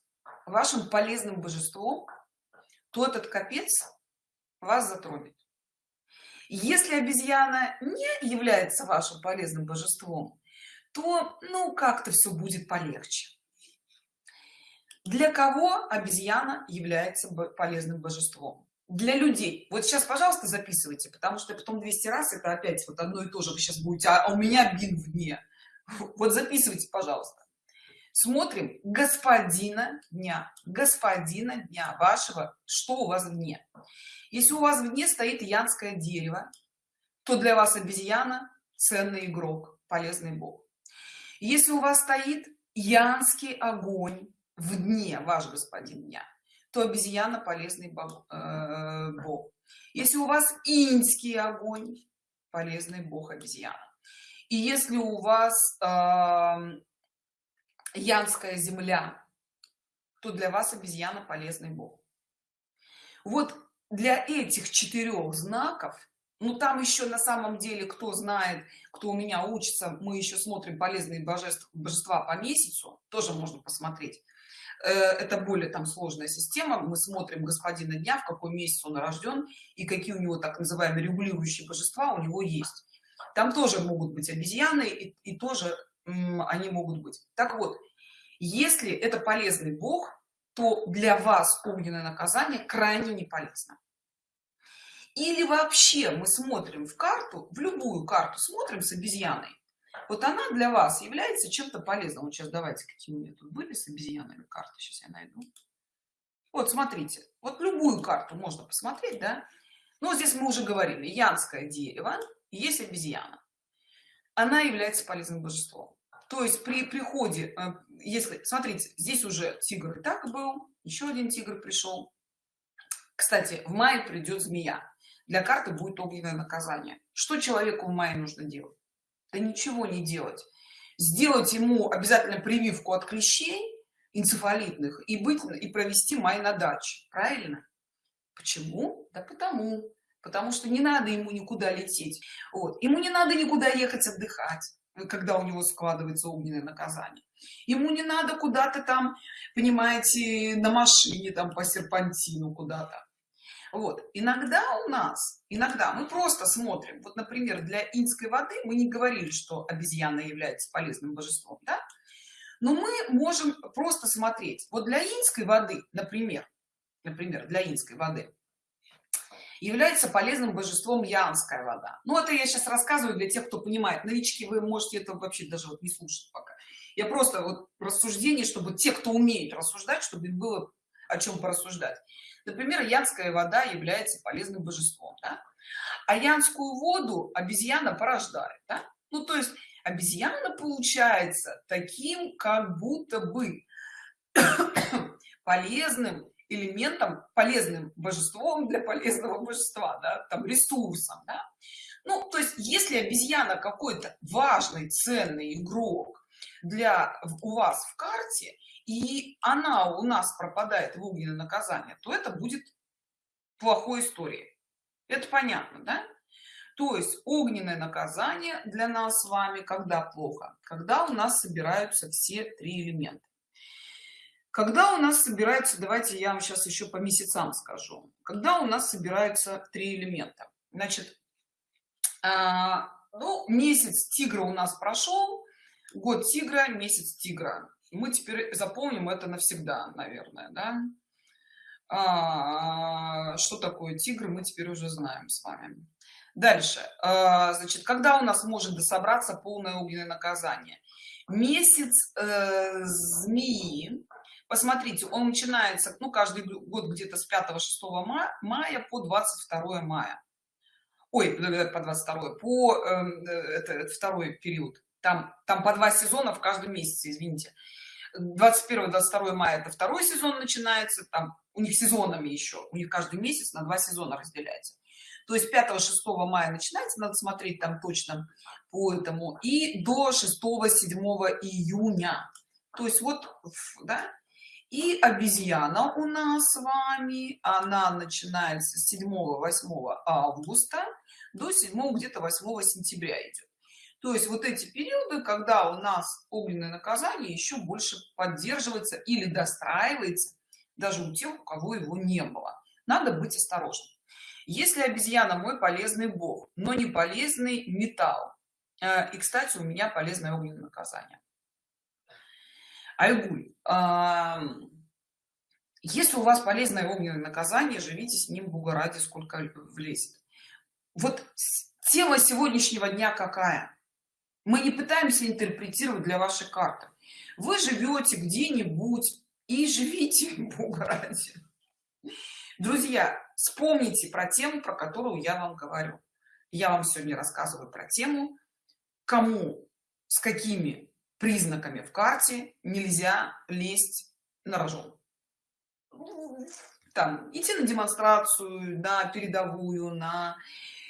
вашим полезным божеством то этот капец вас затронет. Если обезьяна не является вашим полезным божеством то ну как-то все будет полегче. Для кого обезьяна является полезным божеством? Для людей. Вот сейчас пожалуйста записывайте потому что потом 200 раз это опять вот одно и то же вы сейчас будете а у меня бин в дне вот записывайте пожалуйста смотрим господина дня господина дня вашего что у вас в дне если у вас в дне стоит янское дерево то для вас обезьяна ценный игрок полезный бог. Если у вас стоит янский огонь в дне ваш господин дня то обезьяна полезный бог, э, бог. если у вас инский огонь полезный бог обезьяна. И если у вас э, янская земля. То для вас обезьяна полезный бог. Вот для этих четырех знаков ну там еще на самом деле кто знает кто у меня учится мы еще смотрим полезные божества божества по месяцу тоже можно посмотреть. Э, это более там сложная система мы смотрим господина дня в какой месяц он рожден и какие у него так называемые регулирующие божества у него есть. Там тоже могут быть обезьяны и, и тоже они могут быть. Так вот если это полезный бог то для вас огненное наказание крайне не полезно или вообще мы смотрим в карту в любую карту смотрим с обезьяной вот она для вас является чем-то полезным. Вот сейчас давайте какие у меня тут были с обезьянами карты сейчас я найду. Вот смотрите вот любую карту можно посмотреть да? Ну здесь мы уже говорили янское дерево есть обезьяна она является полезным божеством. То есть при приходе э, если смотрите здесь уже тигр и так был еще один тигр пришел кстати в мае придет змея. Для карты будет огненное наказание. Что человеку в мае нужно делать? Да ничего не делать. Сделать ему обязательно прививку от клещей энцефалитных и быть и провести май на даче. Правильно? Почему? Да потому потому что не надо ему никуда лететь. Вот. Ему не надо никуда ехать отдыхать когда у него складывается огненное наказание. Ему не надо куда-то там понимаете на машине там по серпантину куда-то. Вот. Иногда у нас иногда мы просто смотрим. Вот например для инской воды мы не говорили что обезьяна является полезным божеством да? но мы можем просто смотреть. Вот для инской воды например например для инской воды является полезным божеством янская вода ну это я сейчас рассказываю для тех кто понимает новички вы можете это вообще даже вот не слушать пока я просто вот рассуждение чтобы те кто умеет рассуждать чтобы было о чем порассуждать например янская вода является полезным божеством да? а янскую воду обезьяна порождает да? ну то есть обезьяна получается таким как будто бы полезным элементом полезным божеством для полезного божества да? там ресурсом да? ну то есть если обезьяна какой-то важный ценный игрок для у вас в карте и она у нас пропадает в огненное наказание то это будет плохой историей это понятно да то есть огненное наказание для нас с вами когда плохо когда у нас собираются все три элемента когда у нас собирается давайте я вам сейчас еще по месяцам скажу. Когда у нас собираются три элемента? Значит а, ну месяц тигра у нас прошел год тигра месяц тигра. Мы теперь запомним это навсегда наверное да? а, что такое тигр мы теперь уже знаем с вами. Дальше. А, значит когда у нас может дособраться полное огненное наказание? Месяц э, змеи посмотрите он начинается ну каждый год где-то с 5 6 мая, мая по 22 мая. Ой по 22 по э, это, второй период. Там там по два сезона в каждом месяце извините. 21 22 мая это второй сезон начинается там у них сезонами еще у них каждый месяц на два сезона разделяется. То есть 5 6 мая начинается надо смотреть там точно по этому и до 6 7 июня. То есть вот да и обезьяна у нас с вами. Она начинается с 7 8 августа до 7 где-то 8 сентября идет то есть вот эти периоды когда у нас огненное наказание еще больше поддерживается или достраивается даже у тех у кого его не было. Надо быть осторожным. Если обезьяна мой полезный бог но не полезный металл. Э, и кстати у меня полезное огненное наказание айгуль если у вас полезное огненное наказание живите с ним бога ради сколько влезет. Вот тема сегодняшнего дня какая? Мы не пытаемся интерпретировать для вашей карты. Вы живете где-нибудь и живите бога ради. Друзья вспомните про тему про которую я вам говорю. Я вам сегодня рассказываю про тему кому с какими признаками в карте нельзя лезть на рожон. Там идти на демонстрацию на передовую на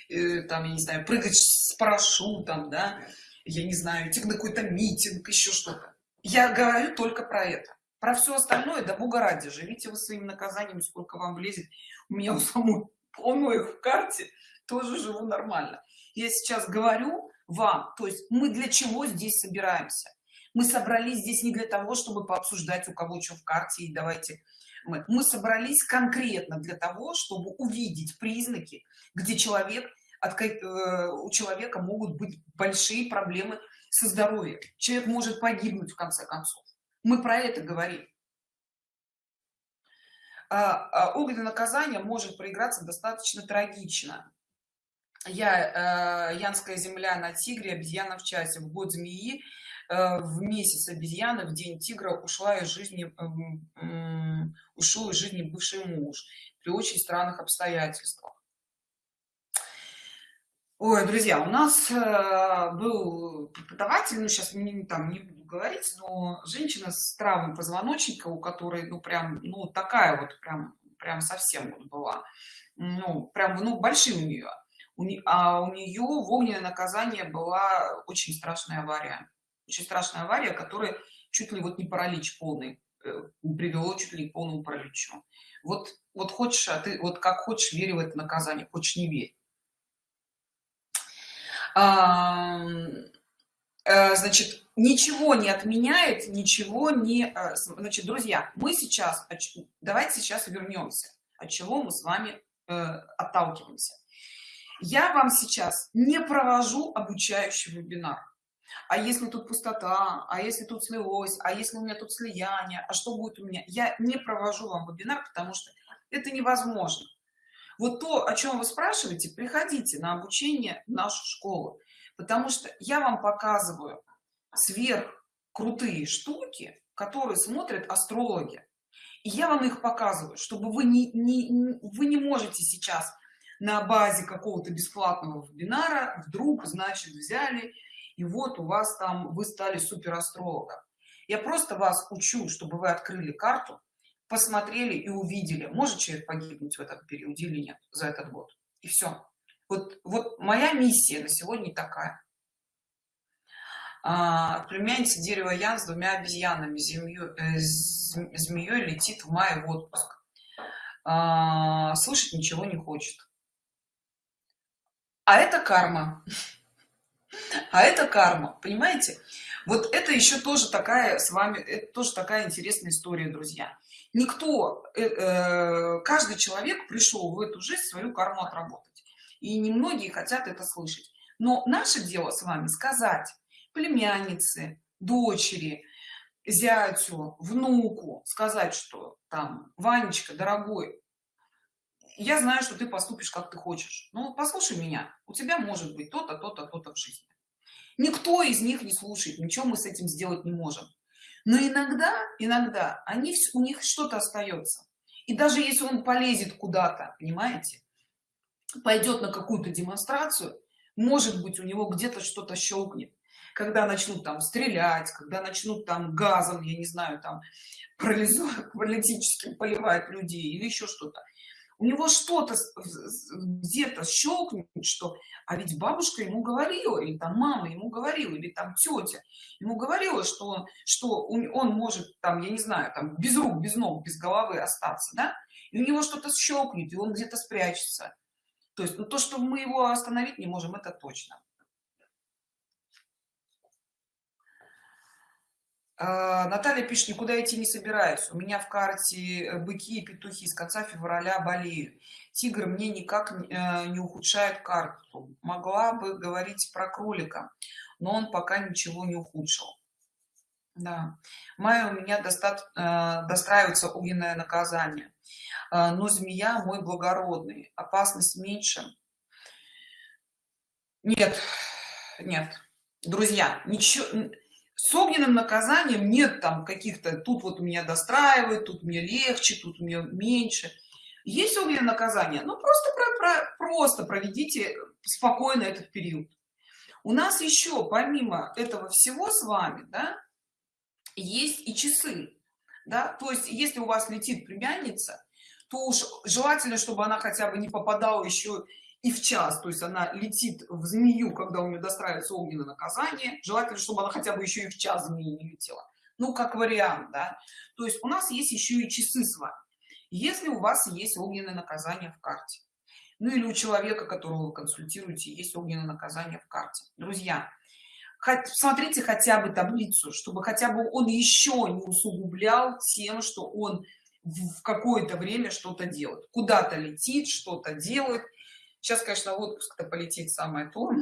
э, там я не знаю прыгать с парашютом да. Я не знаю идти на какой-то митинг еще что-то. Я говорю только про это. Про все остальное да бога ради живите вы своим наказанием сколько вам влезет. У меня у самой полно их в карте тоже живу нормально. Я сейчас говорю вам. То есть мы для чего здесь собираемся? Мы собрались здесь не для того чтобы пообсуждать у кого что в карте и давайте мы, мы собрались конкретно для того чтобы увидеть признаки где человек от э, у человека могут быть большие проблемы со здоровьем. Человек может погибнуть в конце концов. Мы про это говорим. А, а огненное наказание может проиграться достаточно трагично я э, янская земля на тигре обезьяна в часе в год змеи э, в месяц обезьяны в день тигра ушла из жизни э, ушел из жизни бывший муж при очень странных обстоятельствах. Ой друзья у нас э, был преподаватель ну сейчас не там не буду говорить но женщина с травмой позвоночника у которой ну прям ну такая вот прям прям совсем вот была. Ну прям ну большие у нее а у нее в огненное наказание была очень страшная авария. Очень страшная авария которая чуть ли вот не паралич полный э, привело чуть ли к полному параличу. Вот вот хочешь а ты вот как хочешь верь в это наказание хочешь не верь. Э, значит ничего не отменяет ничего не э, значит друзья мы сейчас давайте сейчас вернемся от чего мы с вами отталкиваемся я вам сейчас не провожу обучающий вебинар. А если тут пустота а если тут слилось а если у меня тут слияние а что будет у меня? Я не провожу вам вебинар потому что это невозможно. Вот то о чем вы спрашиваете приходите на обучение в нашу школу. Потому что я вам показываю сверх крутые штуки которые смотрят астрологи. И я вам их показываю чтобы вы не, не вы не можете сейчас на базе какого-то бесплатного вебинара вдруг значит взяли и вот у вас там вы стали супер астрологом я просто вас учу чтобы вы открыли карту посмотрели и увидели может человек погибнуть в этом периоде или нет за этот год. И все вот вот моя миссия на сегодня такая. А, племянница дерева ян с двумя обезьянами змею, э, змеей летит в мае в отпуск. А, слышать ничего не хочет а это карма. А это карма понимаете? Вот это еще тоже такая с вами это тоже такая интересная история друзья. Никто э, э, каждый человек пришел в эту жизнь свою карму отработать. И немногие хотят это слышать. Но наше дело с вами сказать племяннице дочери зятю внуку сказать что там ванечка дорогой я знаю что ты поступишь как ты хочешь. Ну послушай меня. У тебя может быть то-то то-то то-то в жизни. Никто из них не слушает ничего мы с этим сделать не можем. Но иногда иногда они у них что-то остается. И даже если он полезет куда-то понимаете пойдет на какую-то демонстрацию может быть у него где-то что-то щелкнет. Когда начнут там стрелять когда начнут там газом я не знаю там паралитическим поливать людей или еще что-то у него что-то где-то щелкнет что а ведь бабушка ему говорила или там мама ему говорила или там тетя ему говорила что он что он может там я не знаю там без рук без ног без головы остаться да? И у него что-то щелкнет и он где-то спрячется. То есть ну, то что мы его остановить не можем это точно Наталья пишет, никуда идти не собираюсь. У меня в карте э, быки и петухи с конца февраля болеют. Тигр мне никак э, не ухудшает карту. Могла бы говорить про кролика, но он пока ничего не ухудшил. Да. Мая у меня достат, э, достраивается огненное наказание. Но змея мой благородный. Опасность меньше. Нет, нет. Друзья, ничего с огненным наказанием нет там каких-то тут вот меня достраивает тут мне легче тут меня меньше есть огненное наказание? Ну просто про, про, просто проведите спокойно этот период. У нас еще помимо этого всего с вами да есть и часы да. То есть если у вас летит племянница то уж желательно чтобы она хотя бы не попадала еще и в час то есть она летит в змею когда у нее достраивается огненное наказание желательно чтобы она хотя бы еще и в час змеи не летела. Ну как вариант да. То есть у нас есть еще и часы с вами. Если у вас есть огненное наказание в карте ну или у человека которого вы консультируете есть огненное наказание в карте. Друзья смотрите хотя бы таблицу чтобы хотя бы он еще не усугублял тем что он в какое-то время что-то делает. Куда-то летит что-то делает сейчас конечно отпуск-то полетит самое то.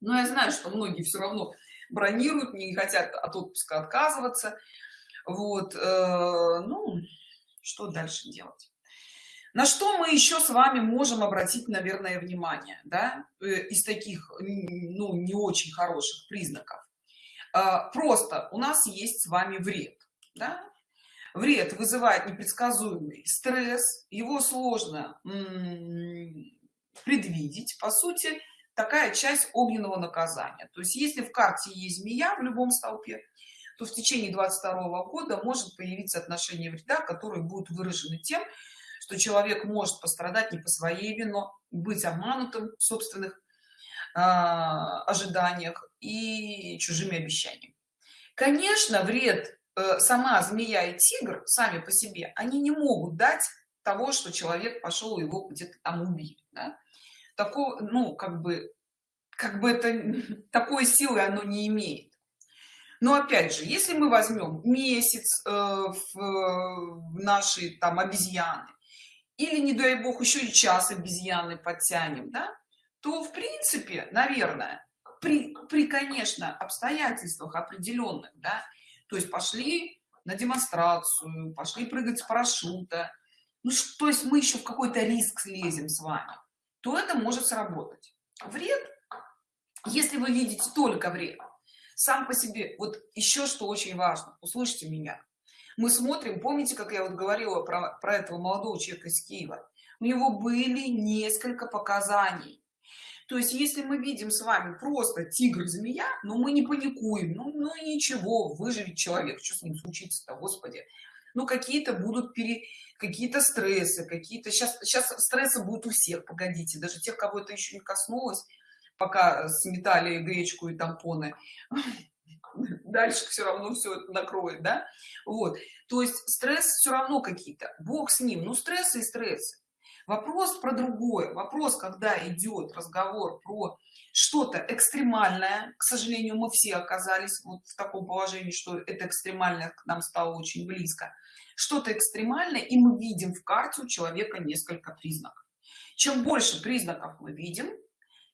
Но я знаю что многие все равно бронируют не хотят от отпуска отказываться. Вот э, ну что дальше делать? На что мы еще с вами можем обратить наверное внимание да? Э, из таких ну не очень хороших признаков. А, просто у нас есть с вами вред да? Вред вызывает непредсказуемый стресс его сложно предвидеть по сути такая часть огненного наказания. То есть если в карте есть змея в любом столпе то в течение 22 года может появиться отношение вреда которые будут выражены тем что человек может пострадать не по своей вино быть обманутым в собственных э, ожиданиях и чужими обещаниями. Конечно вред сама змея и тигр сами по себе они не могут дать того что человек пошел его где-то там убить да? такого ну как бы как бы это такой силы оно не имеет но опять же если мы возьмем месяц э, в, в наши там обезьяны или не дай бог еще и час обезьяны подтянем да то в принципе наверное при при конечно обстоятельствах определенных да то есть пошли на демонстрацию пошли прыгать с парашюта. Ну то есть мы еще в какой-то риск слезем с вами то это может сработать. Вред если вы видите только вред. Сам по себе вот еще что очень важно услышьте меня. Мы смотрим помните как я вот говорила про, про этого молодого человека из киева? У него были несколько показаний то есть если мы видим с вами просто тигр змея но мы не паникуем ну, ну ничего выживет человек что с ним случится-то господи? Ну какие-то будут пере какие-то стрессы какие-то сейчас сейчас стрессы будут у всех погодите даже тех кого это еще не коснулось пока сметали гречку и тампоны дальше все равно все это накроет да? Вот. То есть стресс все равно какие-то бог с ним ну стрессы и стрессы вопрос про другое. Вопрос когда идет разговор про что-то экстремальное. К сожалению мы все оказались вот в таком положении что это экстремальное к нам стало очень близко. Что-то экстремальное и мы видим в карте у человека несколько признаков. Чем больше признаков мы видим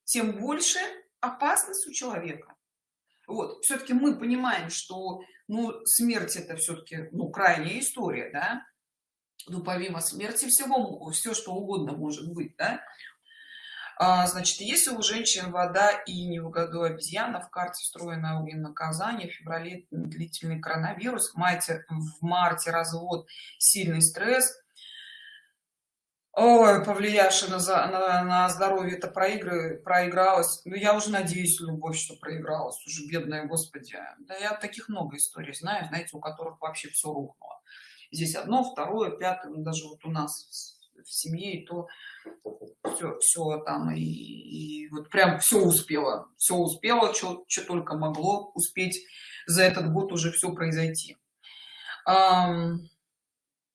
тем больше опасность у человека. Вот. Все-таки мы понимаем что ну смерть это все-таки ну крайняя история да ну помимо смерти всего все что угодно может быть да? а, значит если у женщин вода и не в году обезьяна в карте встроено наказание в феврале длительный коронавирус в марте в марте развод сильный стресс Ой, повлиявший на, на, на здоровье это проигры, проигралась. Ну, я уже надеюсь, любовь, что проигралась. Уже бедная, господи. Да я таких много историй знаю, знаете, у которых вообще все рухнуло. Здесь одно, второе, пятое, ну, даже вот у нас в семье, и то все, все там, и, и вот прям все успело. Все успело, что только могло успеть за этот год уже все произойти.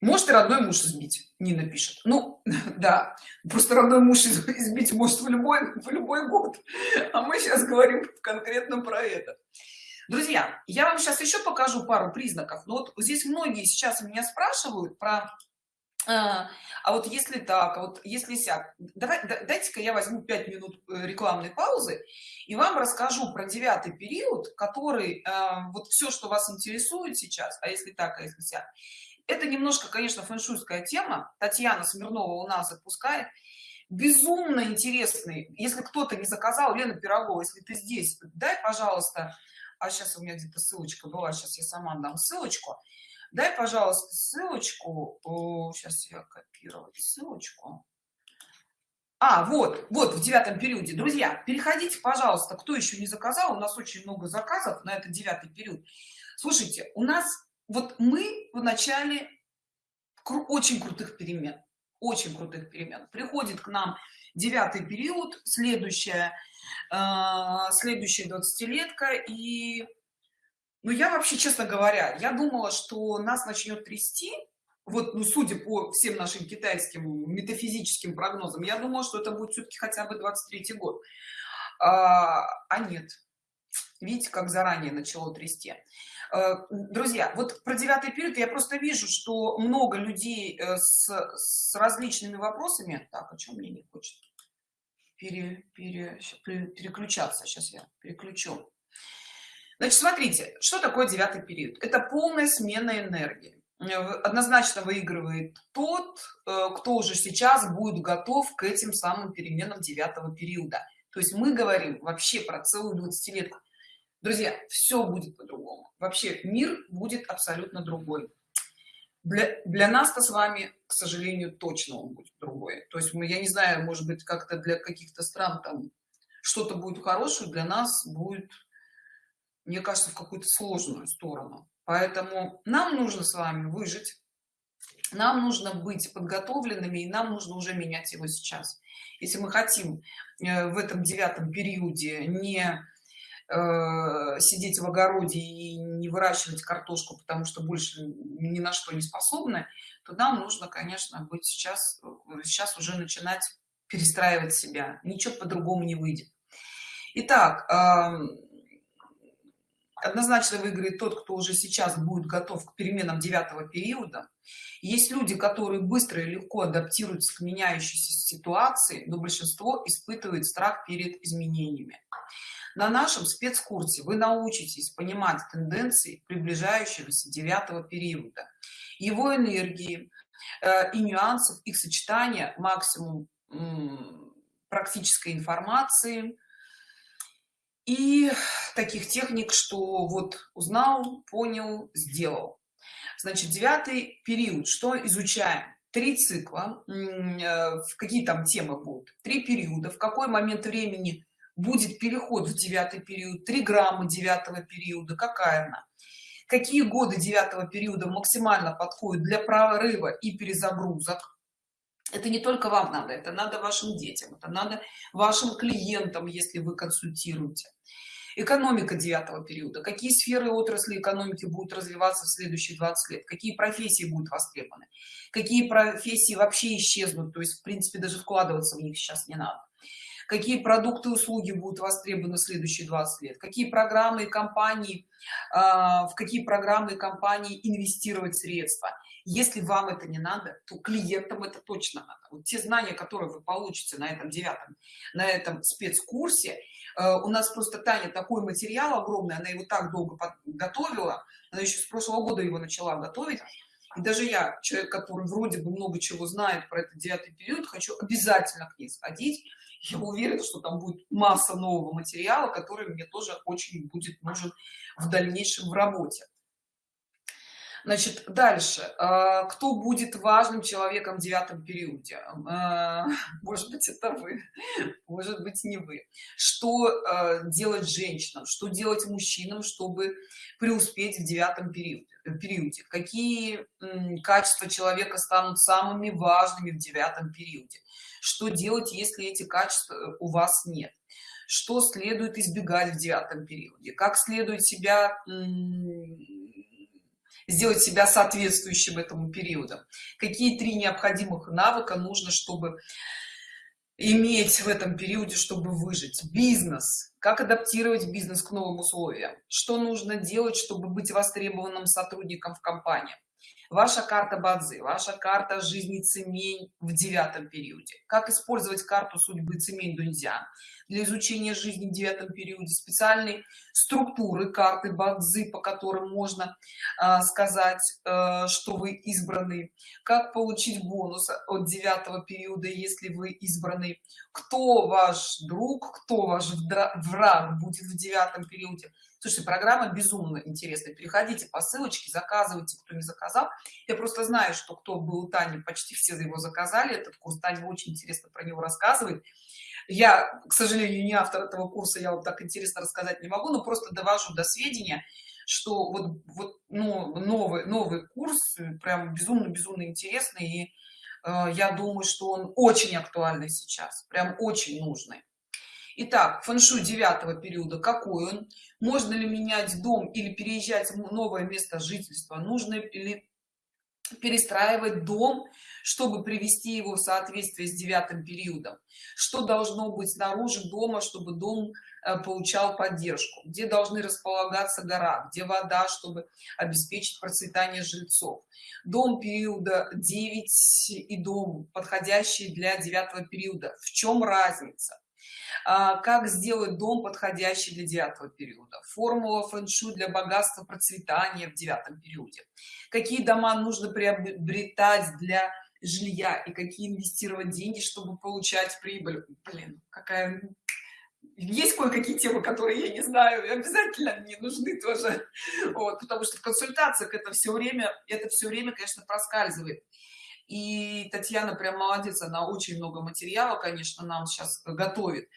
Может и родной муж избить нина пишет ну да просто родной муж избить может в любой в любой год а мы сейчас говорим конкретно про это друзья я вам сейчас еще покажу пару признаков. Но вот здесь многие сейчас меня спрашивают про а, а вот если так а вот если сяк давай дайте-ка я возьму 5 минут э, рекламной паузы и вам расскажу про девятый период который э, вот все что вас интересует сейчас а если так а если сяк. Это немножко конечно фэншуйская тема. Татьяна смирнова у нас отпускает безумно интересный. Если кто-то не заказал лена пирогова если ты здесь дай пожалуйста а сейчас у меня где-то ссылочка была сейчас я сама дам ссылочку. Дай пожалуйста ссылочку О, сейчас я копировать ссылочку. А вот вот в девятом периоде. Друзья переходите пожалуйста кто еще не заказал у нас очень много заказов на этот девятый период. Слушайте у нас вот мы в начале очень крутых перемен очень крутых перемен. Приходит к нам девятый период следующая э, следующая 20-летка и ну я вообще честно говоря я думала что нас начнет трясти вот ну судя по всем нашим китайским метафизическим прогнозам я думала что это будет все-таки хотя бы 23 год. А, а нет. Видите как заранее начало трясти друзья вот про девятый период я просто вижу что много людей э, с, с различными вопросами. Так о чем мне не хочет пере, пере, переключаться? Сейчас я переключу. Значит смотрите что такое девятый период? Это полная смена энергии. Однозначно выигрывает тот кто уже сейчас будет готов к этим самым переменам девятого периода. То есть мы говорим вообще про целую 20 лет друзья все будет по-другому. Вообще мир будет абсолютно другой. Для, для нас-то с вами к сожалению точно он будет другой. То есть мы я не знаю может быть как-то для каких-то стран там что-то будет хорошее для нас будет мне кажется в какую-то сложную сторону. Поэтому нам нужно с вами выжить нам нужно быть подготовленными и нам нужно уже менять его сейчас. Если мы хотим э, в этом девятом периоде не сидеть в огороде и не выращивать картошку потому что больше ни на что не способны то нам нужно конечно быть сейчас сейчас уже начинать перестраивать себя. Ничего по-другому не выйдет. Итак, однозначно выиграет тот кто уже сейчас будет готов к переменам девятого периода. Есть люди которые быстро и легко адаптируются к меняющейся ситуации но большинство испытывает страх перед изменениями на нашем спецкурсе вы научитесь понимать тенденции приближающегося девятого периода. Его энергии э, и нюансов их сочетания максимум практической информации и таких техник что вот узнал понял сделал. Значит девятый период что изучаем? Три цикла э, в какие там темы будут? Три периода в какой момент времени будет переход в девятый период три грамма девятого периода какая она? Какие годы девятого периода максимально подходят для прорыва и перезагрузок? Это не только вам надо это надо вашим детям это надо вашим клиентам если вы консультируете. Экономика девятого периода. Какие сферы отрасли экономики будут развиваться в следующие 20 лет? Какие профессии будут востребованы? Какие профессии вообще исчезнут? То есть в принципе даже вкладываться в них сейчас не надо какие продукты и услуги будут востребованы в следующие 20 лет какие программы и компании э, в какие программы и компании инвестировать средства. Если вам это не надо то клиентам это точно надо. Вот те знания которые вы получите на этом девятом на этом спецкурсе Э, у нас просто таня такой материал огромный она его так долго готовила она еще с прошлого года его начала готовить. И даже я человек который вроде бы много чего знает про этот девятый период хочу обязательно к ней сходить я уверена что там будет масса нового материала который мне тоже очень будет нужен в дальнейшем в работе. Значит дальше. А, кто будет важным человеком в девятом периоде? А, может быть это вы может быть не вы. Что а, делать женщинам? Что делать мужчинам чтобы преуспеть в девятом периоде периоде? Какие качества человека станут самыми важными в девятом периоде что делать если эти качества у вас нет? Что следует избегать в девятом периоде? Как следует себя сделать себя соответствующим этому периоду? Какие три необходимых навыка нужно чтобы иметь в этом периоде чтобы выжить? Бизнес как адаптировать бизнес к новым условиям? Что нужно делать чтобы быть востребованным сотрудником в компании? Ваша карта бадзи ваша карта жизни цемень в девятом периоде. Как использовать карту судьбы цемень дуньзя для изучения жизни в девятом периоде? Специальной структуры карты бадзи по которым можно э, сказать э, что вы избраны. Как получить бонус от девятого периода если вы избраны кто ваш друг кто ваш враг будет в девятом периоде Слушайте, программа безумно интересная. Переходите по ссылочке, заказывайте, кто не заказал. Я просто знаю, что кто был у Тани, почти все его заказали. Этот курс Таня очень интересно про него рассказывает. Я, к сожалению, не автор этого курса, я вам так интересно рассказать не могу, но просто довожу до сведения, что вот, вот ну, новый, новый курс прям безумно-безумно интересный. И э, я думаю, что он очень актуальный сейчас, прям очень нужный. Итак, фэншуй девятого периода, какой он? Можно ли менять дом или переезжать в новое место жительства? Нужно ли перестраивать дом чтобы привести его в соответствие с девятым периодом что должно быть снаружи дома чтобы дом э, получал поддержку где должны располагаться гора где вода чтобы обеспечить процветание жильцов. Дом периода 9 и дом подходящий для девятого периода. В чем разница? А, как сделать дом подходящий для девятого периода? Формула фэн-шуй для богатства процветания в девятом периоде. Какие дома нужно приобретать для жилья и какие инвестировать деньги чтобы получать прибыль. Блин какая есть кое-какие темы которые я не знаю и обязательно мне нужны тоже. Вот, потому что в консультациях это все время это все время конечно проскальзывает. И татьяна прям молодец она очень много материала конечно нам сейчас готовит.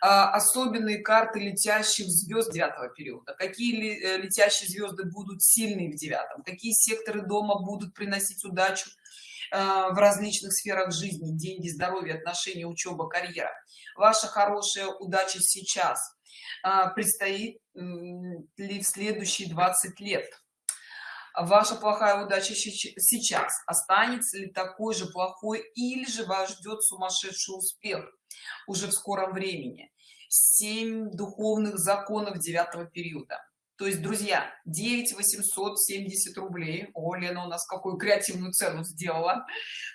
А, особенные карты летящих звезд девятого периода. Какие э, летящие звезды будут сильные в девятом? Какие секторы дома будут приносить удачу в различных сферах жизни деньги здоровье отношения учеба карьера. Ваша хорошая удача сейчас э, предстоит ли в следующие 20 лет. Ваша плохая удача сейчас останется ли такой же плохой или же вас ждет сумасшедший успех уже в скором времени? 7 духовных законов девятого периода то есть друзья 9 870 рублей. О лена у нас какую креативную цену сделала.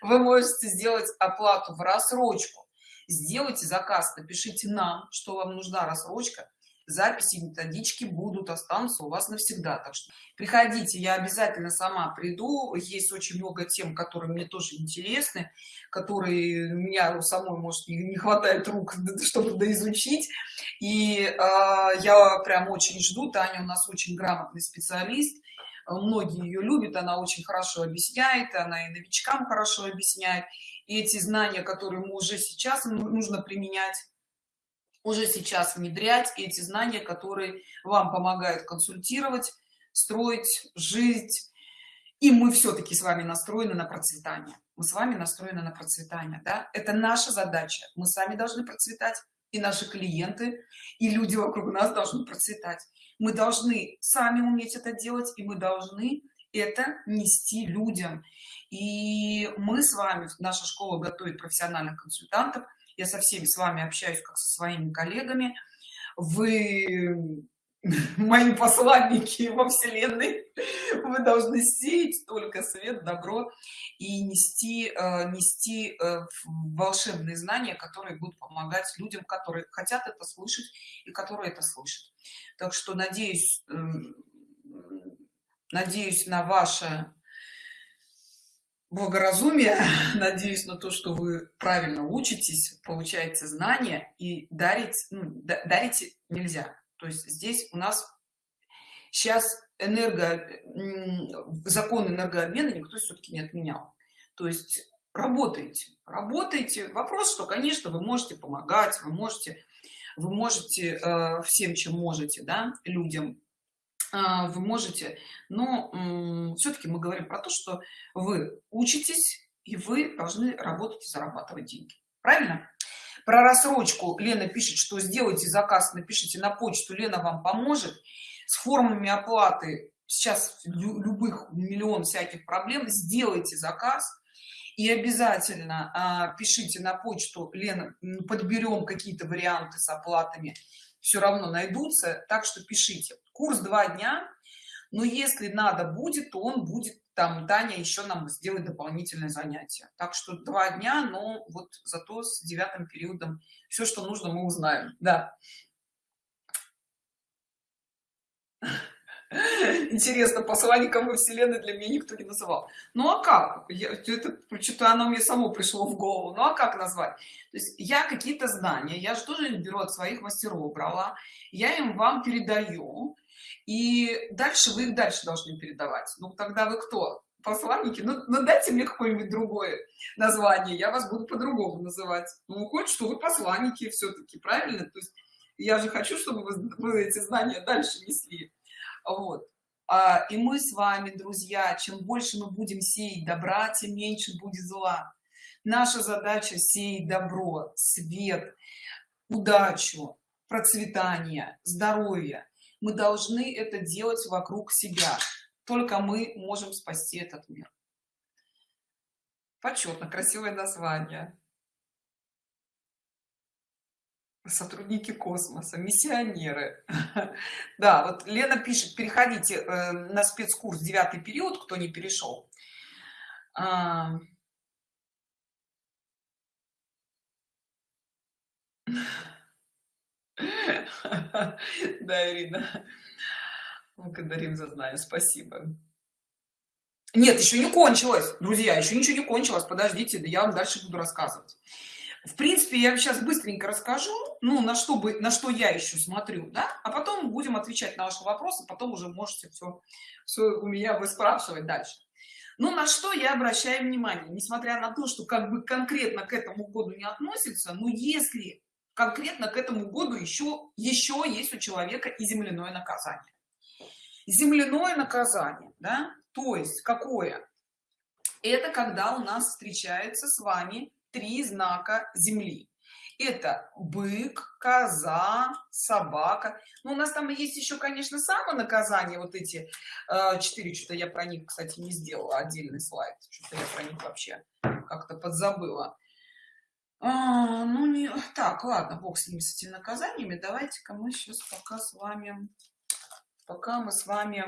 Вы можете сделать оплату в рассрочку. Сделайте заказ напишите нам что вам нужна рассрочка. Записи методички будут останутся у вас навсегда. Так что приходите я обязательно сама приду. Есть очень много тем которые мне тоже интересны которые меня самой может не хватает рук чтобы доизучить и э, я прям очень жду. Таня у нас очень грамотный специалист. Многие ее любят она очень хорошо объясняет она и новичкам хорошо объясняет. И эти знания которые мы уже сейчас нужно применять уже сейчас внедрять эти знания которые вам помогают консультировать строить жить и мы все-таки с вами настроены на процветание. Мы с вами настроены на процветание да? это наша задача. Мы сами должны процветать и наши клиенты и люди вокруг нас должны процветать. Мы должны сами уметь это делать и мы должны это нести людям. И мы с вами наша школа готовит профессиональных консультантов. Я со всеми с вами общаюсь как со своими коллегами. Вы мои посланники во вселенной. Вы должны сеять только свет добро и нести э, нести э, волшебные знания которые будут помогать людям которые хотят это слышать и которые это слышат. Так что надеюсь эм, надеюсь на ваше благоразумие надеюсь на то что вы правильно учитесь получаете знания и дарить ну, дарите нельзя то есть здесь у нас сейчас энерго закон энергообмена никто все-таки не отменял. То есть работаете работаете вопрос что конечно вы можете помогать вы можете вы можете э, всем чем можете да людям. Э, вы можете но э, все-таки мы говорим про то что вы учитесь и вы должны работать и зарабатывать деньги. Правильно про рассрочку лена пишет что сделайте заказ напишите на почту лена вам поможет. С формами оплаты сейчас любых миллион всяких проблем. Сделайте заказ и обязательно а, пишите на почту. Лена подберем какие-то варианты с оплатами. Все равно найдутся так что пишите. Курс два дня но если надо будет то он будет там таня еще нам сделать дополнительное занятие. Так что два дня но вот зато с девятым периодом все что нужно мы узнаем. Да. Интересно посланником во вселенной для меня никто не называл. Ну а как? Я это что-то оно мне само пришло в голову. Ну а как назвать? То есть я какие-то знания я же тоже беру от своих мастеров брала я им вам передаю и дальше вы их дальше должны передавать. Ну тогда вы кто? Посланники? Ну, ну дайте мне какое-нибудь другое название я вас буду по-другому называть. Ну хоть что вы посланники все-таки правильно? То есть я же хочу чтобы вы, вы эти знания дальше несли. Вот. А, и мы с вами друзья чем больше мы будем сеять добра тем меньше будет зла. Наша задача сеять добро свет удачу процветание здоровье мы должны это делать вокруг себя. Только мы можем спасти этот мир. Почетно красивое название. Сотрудники космоса миссионеры. Да вот лена пишет переходите э, на спецкурс девятый период кто не перешел. А... да ирина. Благодарим за знание спасибо. Нет еще не кончилось друзья еще ничего не кончилось. Подождите я вам дальше буду рассказывать. В принципе я сейчас быстренько расскажу ну на что бы на что я еще смотрю да? А потом будем отвечать на ваши вопросы потом уже можете все все у меня вы спрашивать дальше. Ну на что я обращаю внимание? Несмотря на то что как бы конкретно к этому году не относится но если конкретно к этому году еще еще есть у человека и земляное наказание. Земляное наказание да? То есть какое? Это когда у нас встречается с вами три знака земли. Это бык коза собака. Ну, у нас там есть еще конечно самонаказание вот эти э, четыре что-то я про них кстати не сделала отдельный слайд что-то я про них вообще как-то подзабыла а, ну не так ладно бог с ними с этими наказаниями. Давайте-ка мы сейчас пока с вами пока мы с вами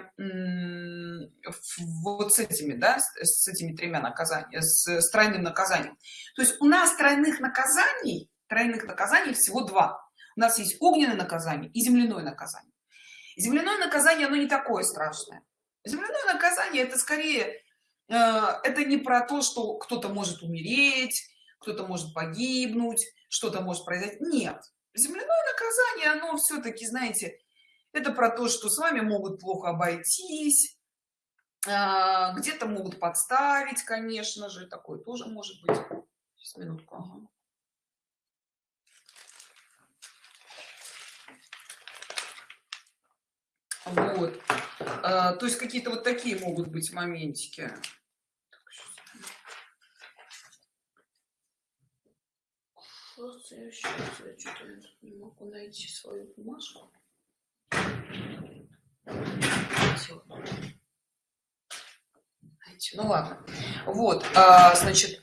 вот с этими да с этими тремя наказаниями с, с тройным наказанием. То есть у нас тройных наказаний тройных наказаний всего два. У нас есть огненное наказание и земляное наказание. Земляное наказание оно не такое страшное. Земляное наказание это скорее э, это не про то что кто-то может умереть кто-то может погибнуть что-то может произойти. Нет. Земляное наказание оно все-таки знаете это про то что с вами могут плохо обойтись а, где-то могут подставить конечно же такое тоже может быть. Сейчас, минутку. Ага. вот. А, то есть какие-то вот такие могут быть моментики Просто я я что-то не могу найти свою бумажку. Ну ладно. Вот а, значит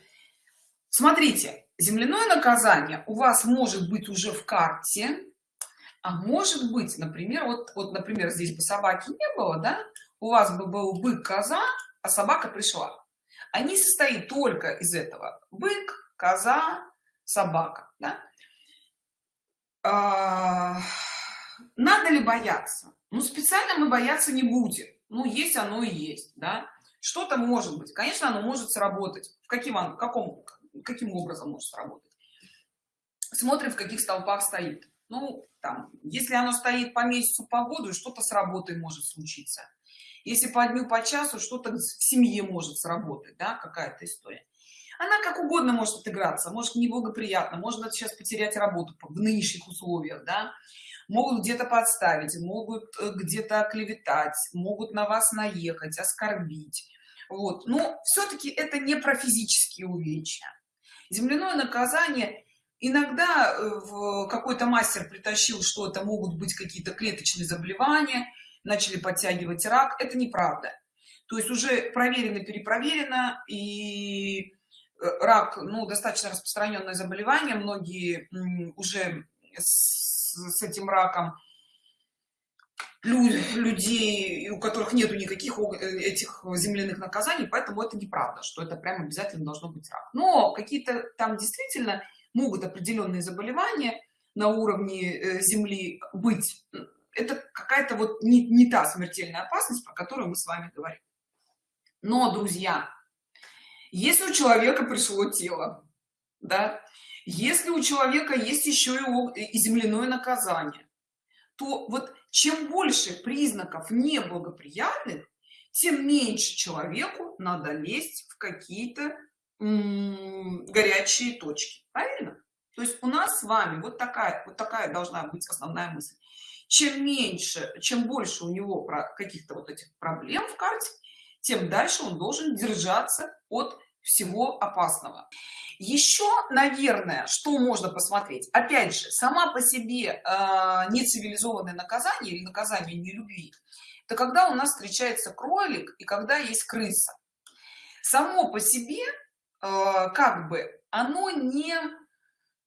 смотрите земляное наказание у вас может быть уже в карте а может быть например вот вот например здесь бы собаки не было да у вас бы был бык коза а собака пришла. Они состоит только из этого бык коза собака да? а, надо ли бояться? Ну специально мы бояться не будем. Ну есть оно и есть да? Что-то может быть. Конечно оно может сработать. В каким в каком каким образом может сработать? Смотрим в каких столпах стоит. Ну там если оно стоит по месяцу по году что-то с работой может случиться. Если по дню по часу что-то в семье может сработать да какая-то история она как угодно может отыграться может неблагоприятно можно сейчас потерять работу в нынешних условиях да. Могут где-то подставить могут э, где-то клеветать могут на вас наехать оскорбить. Вот. Но все-таки это не про физические увечья. Земляное наказание иногда э, какой-то мастер притащил что это могут быть какие-то клеточные заболевания начали подтягивать рак. Это неправда. То есть уже проверено перепроверено и рак ну достаточно распространенное заболевание многие уже с этим раком людей у которых нету никаких э, этих земляных наказаний поэтому это неправда что это прям обязательно должно быть рак. Но какие-то там действительно могут определенные заболевания на уровне э, земли быть. Это какая-то вот не, не та смертельная опасность про которую мы с вами говорим. Но друзья если у человека пришло тело да если у человека есть еще и земляное наказание то вот чем больше признаков неблагоприятных тем меньше человеку надо лезть в какие-то горячие точки. Правильно? То есть у нас с вами вот такая вот такая должна быть основная мысль. Чем меньше чем больше у него про каких-то вот этих проблем в карте тем дальше он должен держаться от всего опасного. Еще наверное что можно посмотреть. Опять же сама по себе э, нецивилизованное наказание или наказание не любви это когда у нас встречается кролик и когда есть крыса. Само по себе как бы оно не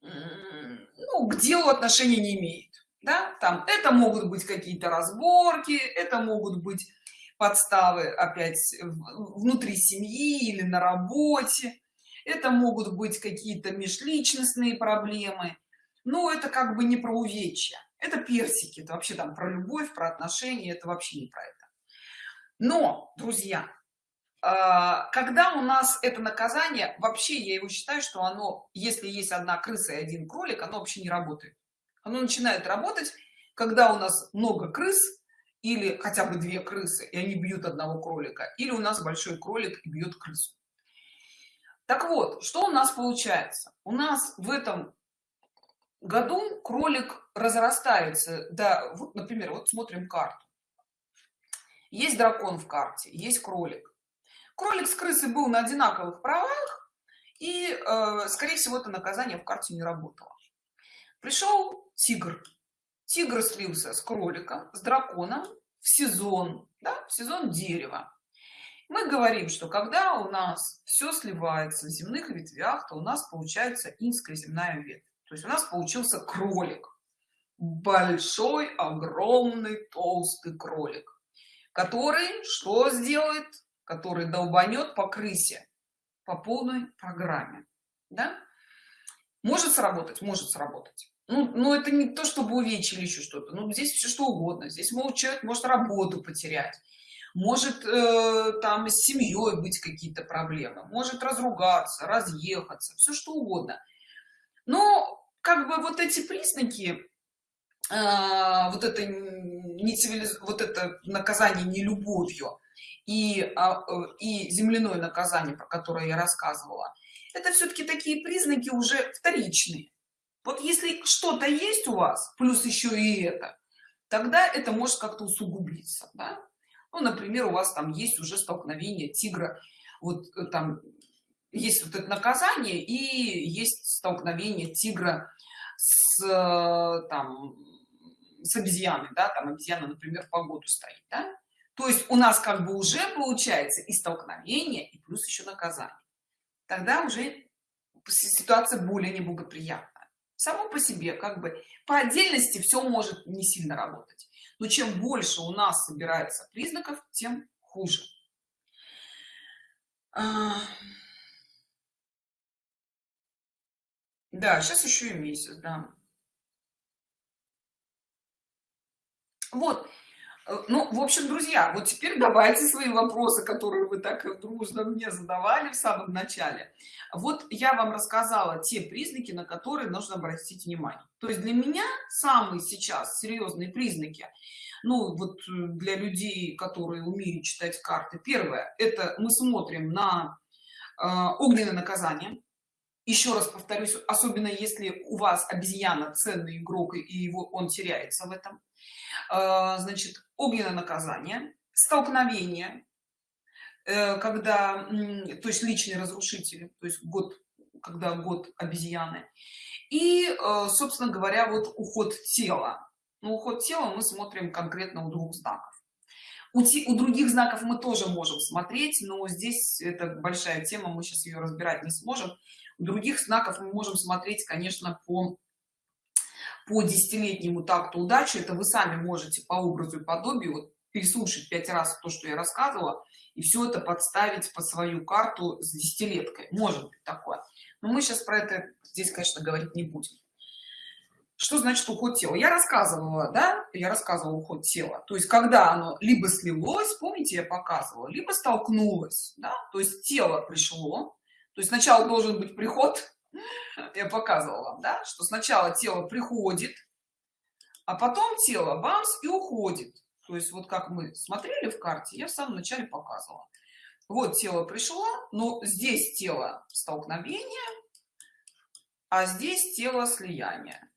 ну, к делу отношения не имеет да? Там это могут быть какие-то разборки это могут быть подставы опять внутри семьи или на работе. Это могут быть какие-то межличностные проблемы. Но это как бы не про увечья. Это персики. Это вообще там про любовь про отношения. Это вообще не про это. Но друзья а, когда у нас это наказание вообще я его считаю что оно если есть одна крыса и один кролик оно вообще не работает. Оно начинает работать когда у нас много крыс или хотя бы две крысы и они бьют одного кролика или у нас большой кролик и бьет крысу. Так вот что у нас получается? У нас в этом году кролик разрастается да вот например вот смотрим карту. Есть дракон в карте есть кролик. Кролик с крысой был на одинаковых правах и э, скорее всего это наказание в карте не работало. Пришел тигр. Тигр слился с кроликом с драконом сезон да, в сезон дерева. Мы говорим что когда у нас все сливается в земных ветвях то у нас получается инская земная ветвь. То есть у нас получился кролик. Большой огромный толстый кролик который что сделает? Который долбанет по крысе по полной программе да? может сработать может сработать ну, ну это не то чтобы увечили еще что-то. Ну здесь все что угодно. Здесь может человек может работу потерять. Может э, там с семьей быть какие-то проблемы. Может разругаться разъехаться. Все что угодно. Но как бы вот эти признаки э, вот это не цивилиз... вот это наказание не любовью и э, и земляное наказание про которое я рассказывала это все-таки такие признаки уже вторичные вот если что-то есть у вас плюс еще и это тогда это может как-то усугубиться да? ну например у вас там есть уже столкновение тигра вот э, там есть вот это наказание и есть столкновение тигра с э, там с обезьяной да там обезьяна например по году стоит да? то есть у нас как бы уже получается и столкновение и плюс еще наказание тогда уже ситуация более неблагоприятная само по себе как бы по отдельности все может не сильно работать. Но чем больше у нас собирается признаков тем хуже. А, да сейчас еще и месяц да. Вот ну в общем друзья вот теперь давайте свои вопросы которые вы так дружно мне задавали в самом начале. Вот я вам рассказала те признаки на которые нужно обратить внимание. То есть для меня самые сейчас серьезные признаки ну вот э, для людей которые умеют читать карты первое это мы смотрим на э, огненное наказание еще раз повторюсь особенно если у вас обезьяна ценный игрок и его он теряется в этом. А, значит огненное наказание столкновение э, когда то есть личные разрушители то есть год когда год обезьяны. И э, собственно говоря вот уход тела. Ну, уход тела мы смотрим конкретно у двух знаков. У, других знаков мы тоже можем смотреть но здесь это большая тема мы сейчас ее разбирать не сможем других знаков мы можем смотреть конечно по по десятилетнему такту удачи. Это вы сами можете по образу и подобию вот, переслушать пять раз то что я рассказывала и все это подставить под свою карту с десятилеткой. Может быть такое. Но мы сейчас про это здесь конечно говорить не будем. Что значит уход тела? Я рассказывала да? Я рассказывала уход тела. То есть когда оно либо слилось помните я показывала либо столкнулось да? то есть тело пришло то есть сначала должен быть приход. Я показывала вам да что сначала тело приходит а потом тело бамс и уходит. То есть вот как мы смотрели в карте я в самом начале показывала. Вот тело пришло но здесь тело столкновения а здесь тело слияния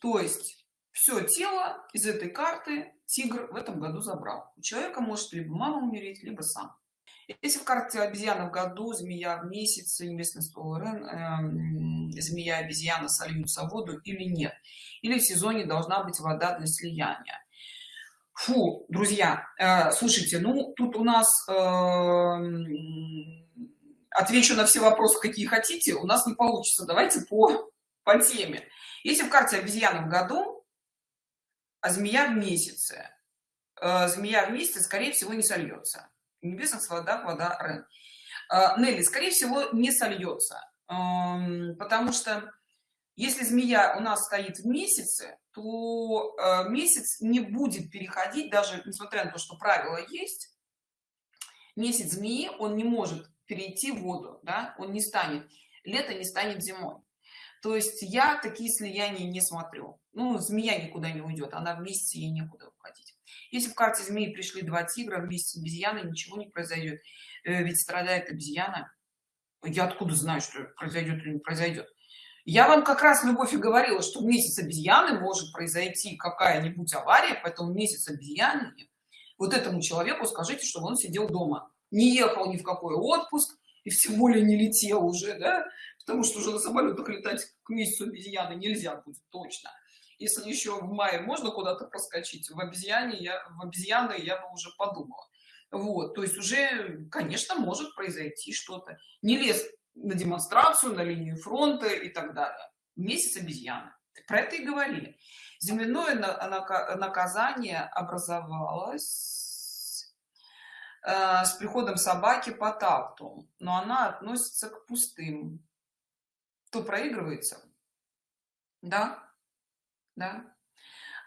то есть все тело из этой карты тигр в этом году забрал. У человека может либо мама умереть либо сам если в карте обезьяна в году змея в месяц местный стол рен э, змея обезьяна сольются в воду или нет? Или в сезоне должна быть вода для слияния? Фу друзья э, слушайте ну тут у нас э, отвечу на все вопросы какие хотите у нас не получится. Давайте по по теме. Если в карте обезьяна в году а змея в месяце э, змея в месяце скорее всего не сольется небесных водах вода рен э, Нелли, скорее всего не сольется эм, потому что если змея у нас стоит в месяце то э, месяц не будет переходить даже несмотря на то что правило есть месяц змеи он не может перейти в воду да он не станет лето не станет зимой. То есть я такие слияния не смотрю. Ну змея никуда не уйдет она вместе ей некуда уходить если в карте змеи пришли два тигра вместе с обезьяной ничего не произойдет э, ведь страдает обезьяна. Я откуда знаю что произойдет или не произойдет я вам как раз любовь и говорила что в месяц обезьяны может произойти какая-нибудь авария поэтому месяц обезьяны вот этому человеку скажите чтобы он сидел дома. Не ехал ни в какой отпуск и тем более не летел уже да? потому что уже на самолетах летать к месяцу обезьяны нельзя будет точно если еще в мае можно куда-то проскочить в обезьяне я в обезьяны я бы уже подумала. Вот то есть уже конечно может произойти что-то. Не лез на демонстрацию на линию фронта и так далее. Месяц обезьяны. Про это и говорили. Земляное наказание образовалось э, с приходом собаки по такту но она относится к пустым. То проигрывается да да?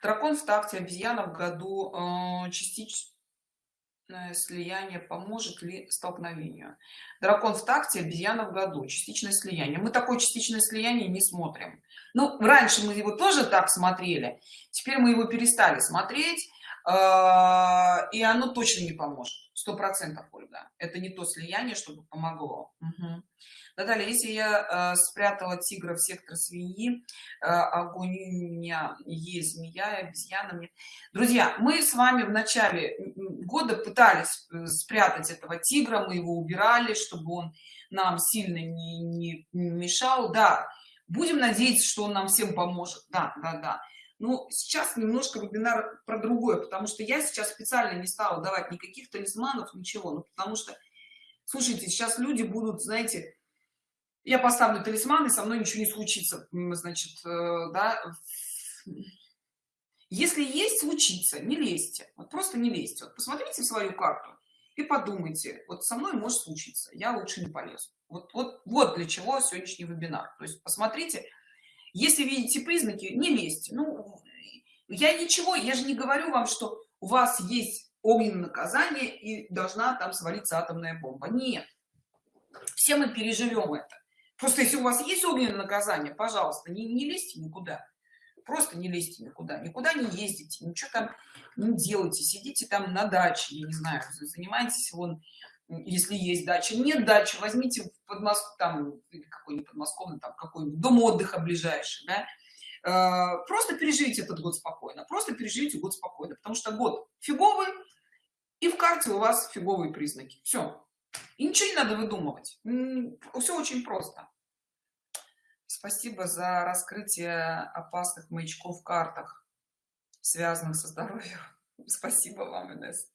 Дракон в такте обезьяна в году э, частично слияние поможет ли столкновению? Дракон в такте обезьяна в году частичное слияние. Мы такое частичное слияние не смотрим. Ну раньше мы его тоже так смотрели теперь мы его перестали смотреть и оно точно не поможет сто процентов ольга это не то слияние чтобы помогло угу. Далее, если я э, спрятала тигра в сектор свиньи, э, огонь у меня есть змея, обезьяна мне. Друзья, мы с вами в начале года пытались э, спрятать этого тигра, мы его убирали, чтобы он нам сильно не, не мешал. Да, будем надеяться, что он нам всем поможет. Да, да, да. Ну, сейчас немножко вебинар про другое, потому что я сейчас специально не стала давать никаких талисманов, ничего. Ну, потому что, слушайте, сейчас люди будут, знаете, я поставлю талисман и со мной ничего не случится значит э, да если есть случится не лезьте. Вот просто не лезьте. Вот посмотрите свою карту и подумайте вот со мной может случиться я лучше не полезу. Вот вот вот для чего сегодняшний вебинар. То есть посмотрите если видите признаки не лезьте ну я ничего я же не говорю вам что у вас есть огненное наказание и должна там свалиться атомная бомба нет все мы переживем это Просто если у вас есть огненное наказание, пожалуйста, не, не лезьте никуда. Просто не лезьте никуда. Никуда не ездите, ничего там не делайте. Сидите там на даче, я не знаю, занимайтесь вон, если есть дача. Нет дачи, возьмите в Подмоск... там какой-нибудь подмосковный, там какой-нибудь дом отдыха ближайший, да. Э, просто переживите этот год спокойно. Просто переживите год спокойно, потому что год фиговый, и в карте у вас фиговые признаки. Все. И ничего не надо выдумывать. Все очень просто. Спасибо за раскрытие опасных маячков в картах, связанных со здоровьем. Спасибо вам, Инесс.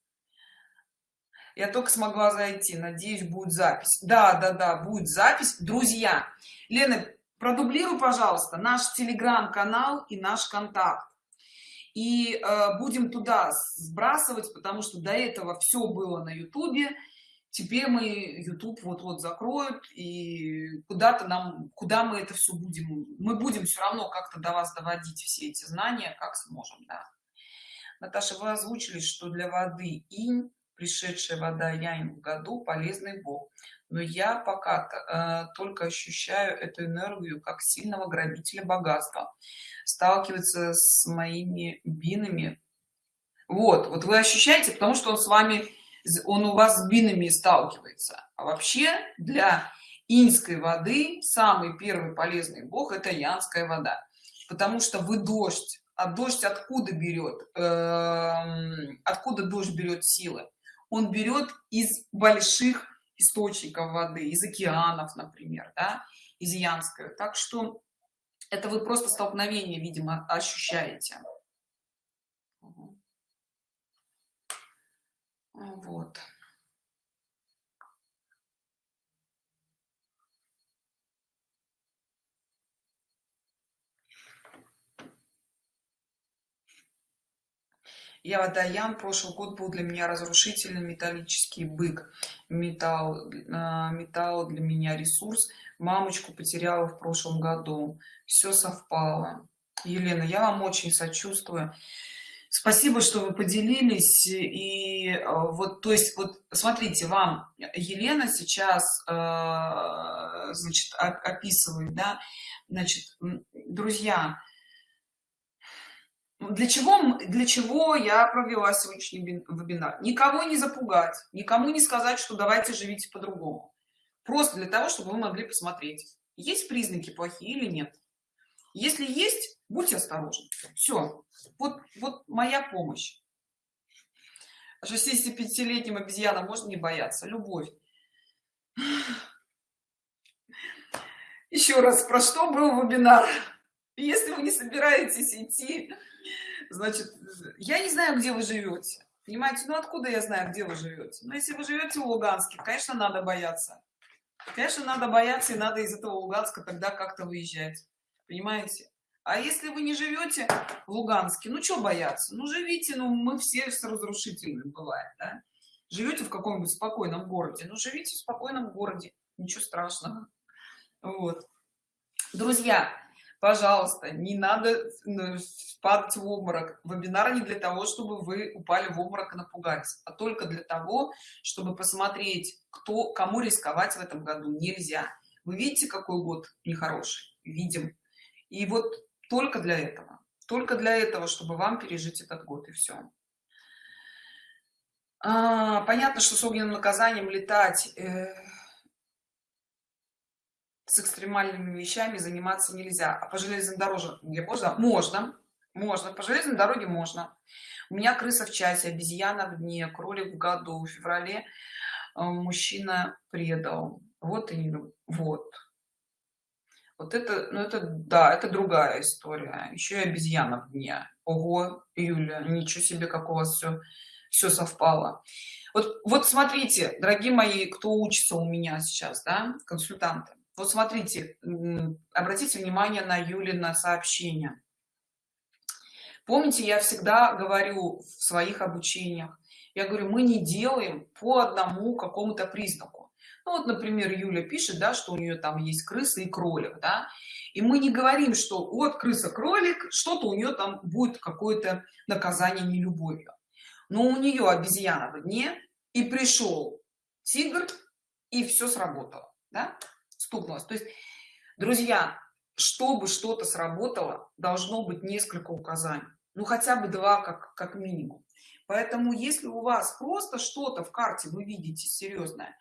Я только смогла зайти. Надеюсь, будет запись. Да, да, да, будет запись. Друзья, Лена, продублируй, пожалуйста, наш телеграм-канал и наш контакт. И э, будем туда сбрасывать, потому что до этого все было на ютубе теперь мы youtube вот-вот закроют и куда-то нам куда мы это все будем мы будем все равно как-то до вас доводить все эти знания как сможем да наташа вы озвучили что для воды инь пришедшая вода янь в году полезный бог. Но я пока э, только ощущаю эту энергию как сильного грабителя богатства сталкивается с моими бинами. Вот вот вы ощущаете потому что он с вами он у вас с бинами сталкивается. А вообще для инской воды самый первый полезный бог это янская вода. Потому что вы дождь. А дождь откуда берет э, откуда дождь берет силы он берет из больших источников воды из океанов например да, из янской. Так что это вы просто столкновение видимо ощущаете. Вот. Я водоян прошлый год был для меня разрушительный металлический бык. Металл а, металл для меня ресурс. Мамочку потеряла в прошлом году. Все совпало. Елена я вам очень сочувствую. Спасибо что вы поделились. И э, вот то есть вот смотрите вам елена сейчас э, значит описывает да. Значит друзья для чего для чего я провела сегодняшний вебинар? Никого не запугать никому не сказать что давайте живите по-другому. Просто для того чтобы вы могли посмотреть есть признаки плохие или нет. Если есть будьте осторожны. Все вот вот моя помощь. 65-летним обезьянам можно не бояться. Любовь. Еще раз про что был вебинар если вы не собираетесь идти значит я не знаю где вы живете понимаете? Ну откуда я знаю где вы живете? Но если вы живете в луганске конечно надо бояться. Конечно надо бояться и надо из этого луганска тогда как-то выезжать понимаете? А если вы не живете в луганске ну что бояться? Ну живите ну мы все с разрушительным бывает да? живете в каком-нибудь спокойном городе? Ну живите в спокойном городе ничего страшного. Вот. Друзья пожалуйста не надо ну, падать в обморок. Вебинар не для того чтобы вы упали в обморок и напугались а только для того чтобы посмотреть кто кому рисковать в этом году нельзя. Вы видите какой год нехороший? Видим. И вот только для этого только для этого чтобы вам пережить этот год и все а, понятно что с огненным наказанием летать э, с экстремальными вещами заниматься нельзя. А по железной дороге можно? Можно. Можно. По железной дороге можно. У меня крыса в часе обезьяна в дне кролик в году в феврале э, мужчина предал. Вот и вот. Вот это ну это да это другая история. Еще и обезьяна в дне. Ого юля ничего себе как у вас все все совпало. Вот вот смотрите дорогие мои кто учится у меня сейчас да консультанты вот смотрите обратите внимание на юлина сообщение. Помните я всегда говорю в своих обучениях я говорю мы не делаем по одному какому-то признаку. Ну, вот например юля пишет да что у нее там есть крыса и кролик да. И мы не говорим что вот крыса кролик что-то у нее там будет какое-то наказание не любовью но у нее обезьяна в дне и пришел тигр и все сработало да? Стукнулось то есть друзья чтобы что-то сработало должно быть несколько указаний. Ну хотя бы два как как минимум. Поэтому если у вас просто что-то в карте вы видите серьезное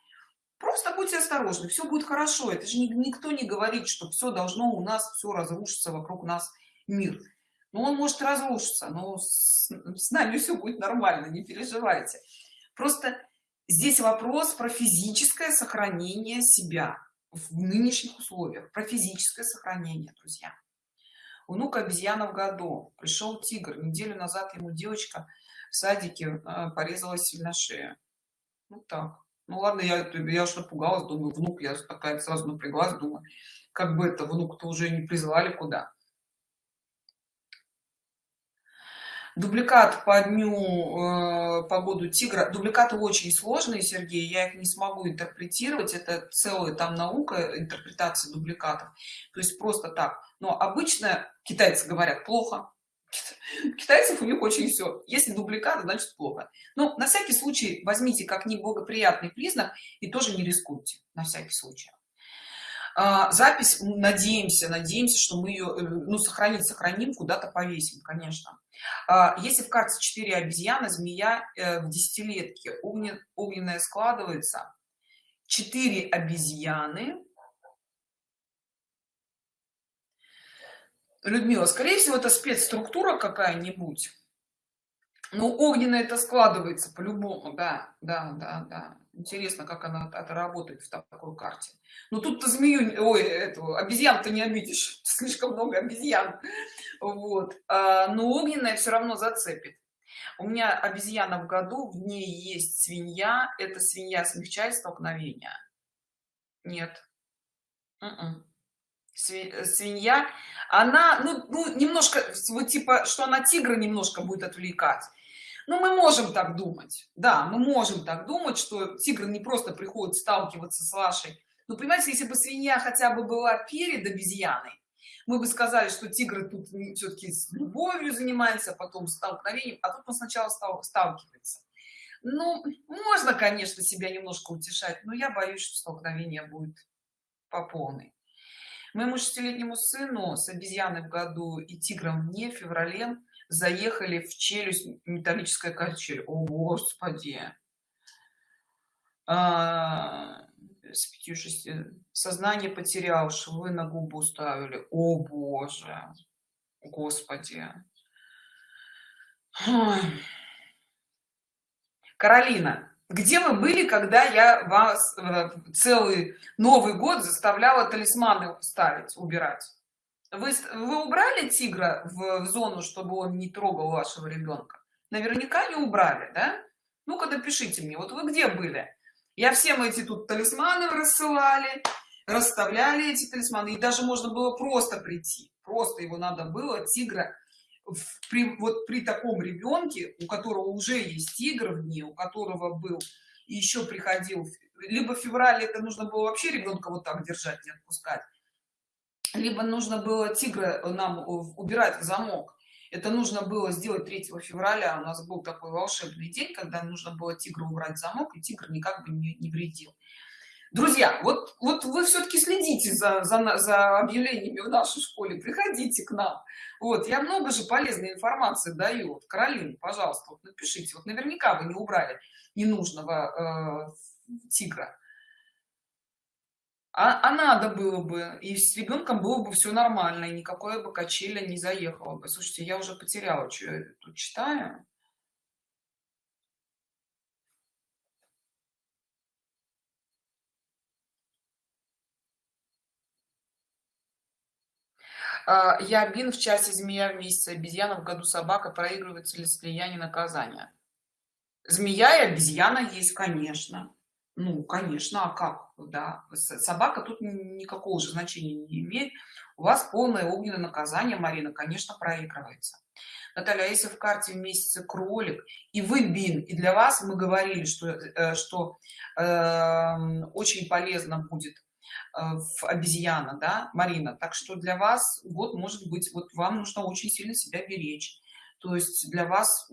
просто будьте осторожны все будет хорошо. Это же никто не говорит что все должно у нас все разрушиться вокруг нас мир. Но он может разрушиться но с, с нами все будет нормально не переживайте. Просто здесь вопрос про физическое сохранение себя в нынешних условиях про физическое сохранение друзья. Внук обезьяна в году. Пришел тигр. Неделю назад ему девочка в садике э, порезалась сильно шею вот так. Ну ладно, я, я уж напугалась, думаю, внук, я такая сразу напряглась, думаю, как бы это внук-то уже не призвали куда. Дубликат по дню, э, по году тигра. Дубликаты очень сложные, Сергей, я их не смогу интерпретировать. Это целая там наука интерпретации дубликатов. То есть просто так. Но обычно китайцы говорят плохо, китайцев у них очень все если дубликат значит плохо но на всякий случай возьмите как неблагоприятный признак и тоже не рискуйте на всякий случай запись надеемся надеемся что мы ее э, ну сохранить сохраним куда-то повесим конечно. А, если в карте 4 обезьяны змея э, в десятилетке огнен, огненная складывается 4 обезьяны. Людмила скорее всего это спецструктура какая-нибудь. Ну огненная это складывается по-любому да да да да интересно как она это работает в такой карте. Ну тут-то змею ой эту обезьян то не обидишь. Слишком много обезьян. Вот. А, но огненная все равно зацепит. У меня обезьяна в году в ней есть свинья. Эта свинья смягчает столкновения нет. Н м-м. -н. свинья. Она ну, ну немножко вот типа что она тигра немножко будет отвлекать ну мы можем так думать. Да мы можем так думать что тигр не просто приходит сталкиваться с вашей. Ну понимаете если бы свинья хотя бы была перед обезьяной мы бы сказали что тигр тут все-таки с любовью занимается потом столкновением а тут он сначала стал сталкивается. Ну можно конечно себя немножко утешать но я боюсь что столкновение будет по полной. Моему шестилетнему сыну с обезьяной в году и тигром не феврале заехали в челюсть металлическая качель о господи. А, с пятью шести сознание потерял швы на губу ставили о боже господи. Каролина где вы были когда я вас целый новый год заставляла талисманы ставить убирать вы, вы убрали тигра в, в зону чтобы он не трогал вашего ребенка наверняка не убрали да? Ну-ка напишите мне вот вы где были? Я всем эти тут талисманы рассылали расставляли эти талисманы и даже можно было просто прийти. Просто его надо было тигра в, при, вот при таком ребенке у которого уже есть тигр в ней у которого был еще приходил либо в феврале это нужно было вообще ребенка вот так держать не отпускать либо нужно было тигра нам убирать в замок. Это нужно было сделать 3 февраля. У нас был такой волшебный день когда нужно было тигра убрать замок и тигр никак бы не, не вредил. Друзья вот вот вы все-таки следите за, за за объявлениями в нашей школе. Приходите к нам. Вот я много же полезной информации даю. Вот, каролина пожалуйста вот напишите. Вот наверняка вы не убрали ненужного э, тигра а, а надо было бы и с ребенком было бы все нормально и никакое бы качеля не заехало бы. Слушайте я уже потеряла что я тут читаю. А, я бин в часе змея в месяце обезьяна в году собака проигрывается ли слияние наказания змея и обезьяна есть конечно ну конечно а как да? Собака тут никакого же значения не имеет. У вас полное огненное наказание марина конечно проигрывается. Наталья а если в карте в месяце кролик и вы бин и для вас мы говорили что э, что э, очень полезно будет Э, в обезьяна да марина так что для вас год может быть вот вам нужно очень сильно себя беречь. То есть для вас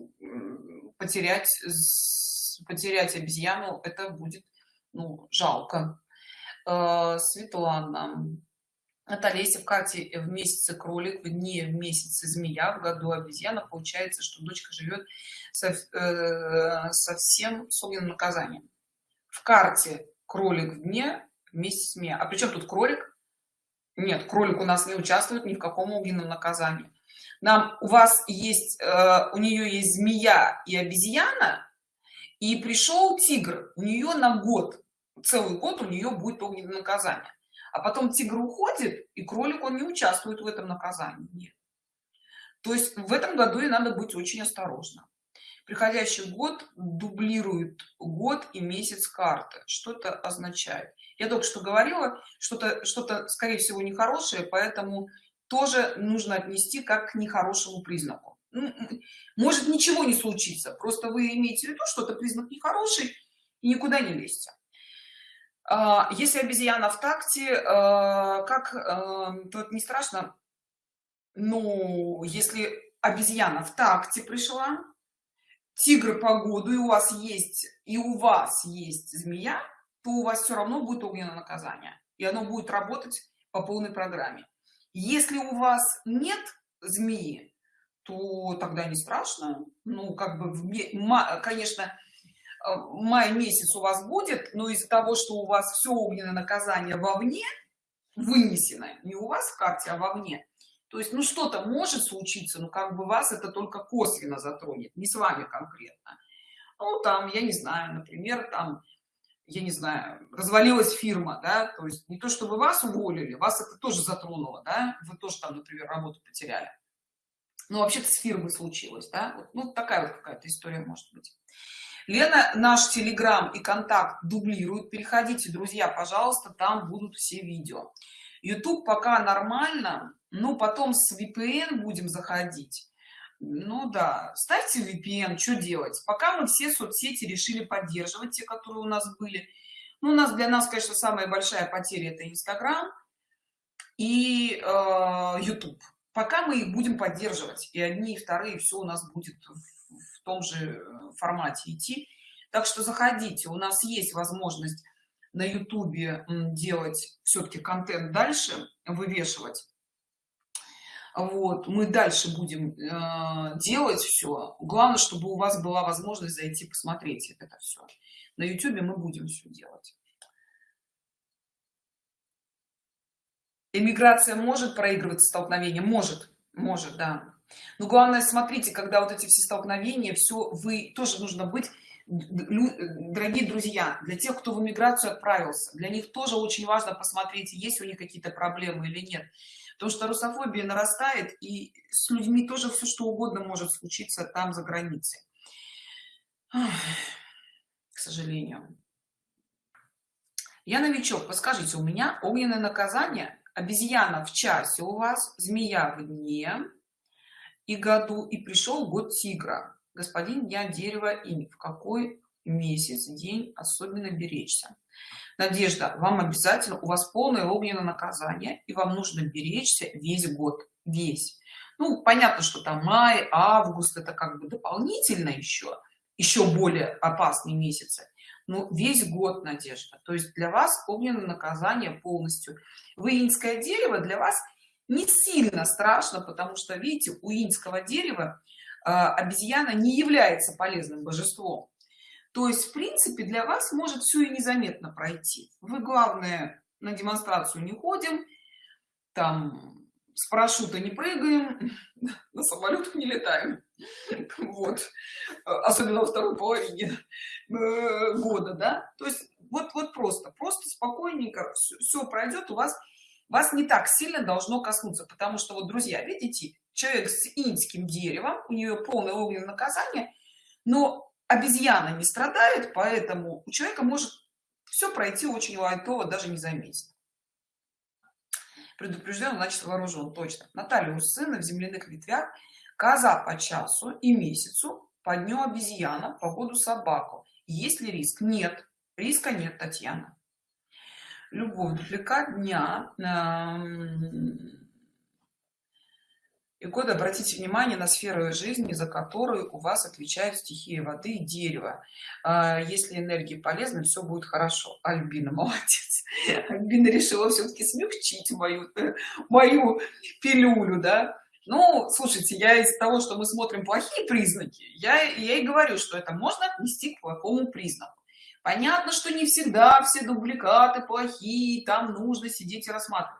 потерять потерять обезьяну это будет ну, жалко э, светлана Наталья, если в карте в месяце кролик, в дне в месяце змея, в году обезьяна, получается, что дочка живет со, э, совсем с огненным наказанием. В карте кролик в дне, вместе с Мия. А при чем тут кролик? Нет, кролик у нас не участвует ни в каком огненном наказании. Нам, у вас есть, э, у нее есть змея и обезьяна, и пришел тигр, у нее на год, целый год у нее будет огненное наказание. А потом тигр уходит, и кролик, он не участвует в этом наказании. Нет. То есть в этом году и надо быть очень осторожно приходящий год дублирует год и месяц карты что это означает я только что говорила что-то что-то скорее всего нехорошее поэтому тоже нужно отнести как к нехорошему признаку может ничего не случится просто вы имеете в виду что это признак нехороший и никуда не лезьте. А, если обезьяна в такте а, как а, это не страшно. Но если обезьяна в такте пришла тигр погоду и у вас есть и у вас есть змея то у вас все равно будет огненное наказание и оно будет работать по полной программе. Если у вас нет змеи то тогда не страшно. Ну как бы конечно э, май месяц у вас будет но из-за того что у вас все огненное наказание вовне вынесено не у вас в карте а вовне то есть ну что-то может случиться но как бы вас это только косвенно затронет не с вами конкретно. Ну там я не знаю например там я не знаю развалилась фирма да то есть не то чтобы вас уволили вас это тоже затронуло да вы тоже там например работу потеряли но вообще-то с фирмой случилось да? Вот, ну такая вот какая-то история может быть. Лена наш телеграм и контакт дублируют. Переходите друзья пожалуйста там будут все видео. Youtube пока нормально ну потом с vpn будем заходить. Ну да ставьте VPN что делать? Пока мы все соцсети решили поддерживать те которые у нас были. Ну, у нас для нас конечно самая большая потеря это инстаграм и э, youtube пока мы их будем поддерживать и одни и вторые все у нас будет в, том же формате идти. Так что заходите у нас есть возможность на ютубе делать все-таки контент дальше вывешивать. Вот мы дальше будем э, делать все главное чтобы у вас была возможность зайти посмотреть это все на ютубе мы будем все делать эмиграция может проигрывать столкновение? Может может да. Но главное смотрите когда вот эти все столкновения все вы тоже нужно быть дорогие друзья для тех кто в эмиграцию отправился для них тоже очень важно посмотреть есть у них какие-то проблемы или нет. Потому что русофобия нарастает и с людьми тоже все что угодно может случиться там за границей. К сожалению. Я новичок. Подскажите у меня огненное наказание обезьяна в часе у вас змея в дне и году и пришел год тигра. Господин я дерево и в какой месяц день особенно беречься? Надежда вам обязательно у вас полное огненное наказание и вам нужно беречься весь год весь. Ну понятно что там май август это как бы дополнительно еще еще более опасные месяцы но весь год надежда. То есть для вас огненное наказание полностью. Вы инское дерево для вас не сильно страшно потому что видите у инского дерева э, обезьяна не является полезным божеством. То есть в принципе для вас может все и незаметно пройти. Вы главное на демонстрацию не ходим там с парашюта не прыгаем на самолетах не летаем. Вот. Особенно во второй половине э, года да? То есть вот вот просто просто спокойненько все, все пройдет у вас вас не так сильно должно коснуться потому что вот друзья видите человек с инским деревом у нее полное огненное наказание но обезьяна не страдает поэтому у человека может все пройти очень лайтово даже не заметить предупрежден значит вооружен точно. Наталья у сына в земляных ветвях коза по часу и месяцу по дню обезьяна по году собаку. Есть ли риск? Нет. Риска нет татьяна. Любовь дупликат дня и код обратите внимание на сферу жизни за которую у вас отвечают стихии воды и дерева. А, если энергии полезны все будет хорошо. Альбина молодец. Альбина решила все-таки смягчить мою мою пилюлю да? Ну слушайте я из того что мы смотрим плохие признаки я я и говорю что это можно отнести к плохому признаку. Понятно что не всегда все дубликаты плохие там нужно сидеть и рассматривать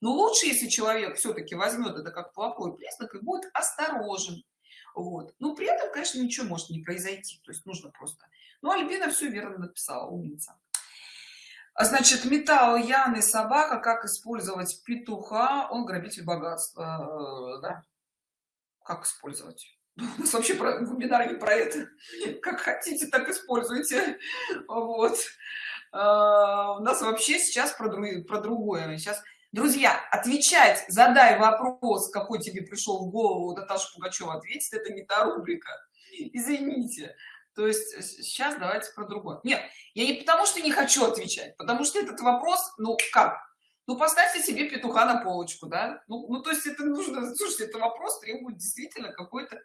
но лучше если человек все-таки возьмет это как плохой признак и будет осторожен. Вот. Ну при этом конечно ничего может не произойти. То есть нужно просто ну альбина все верно написала умница. А значит металл яны собака как использовать петуха? Он грабитель богатства э, да? как использовать? У нас вообще про вебинар не про это. Как хотите так используйте. Вот. А, у нас вообще сейчас про, про другое. Сейчас друзья отвечать задай вопрос какой тебе пришел в голову наташа пугачева ответит это не та рубрика. Извините. То есть сейчас давайте про другое. Нет я не потому что не хочу отвечать потому что этот вопрос ну как? Ну поставьте себе петуха на полочку да? Ну, ну то есть это нужно слушайте это вопрос требует действительно какой-то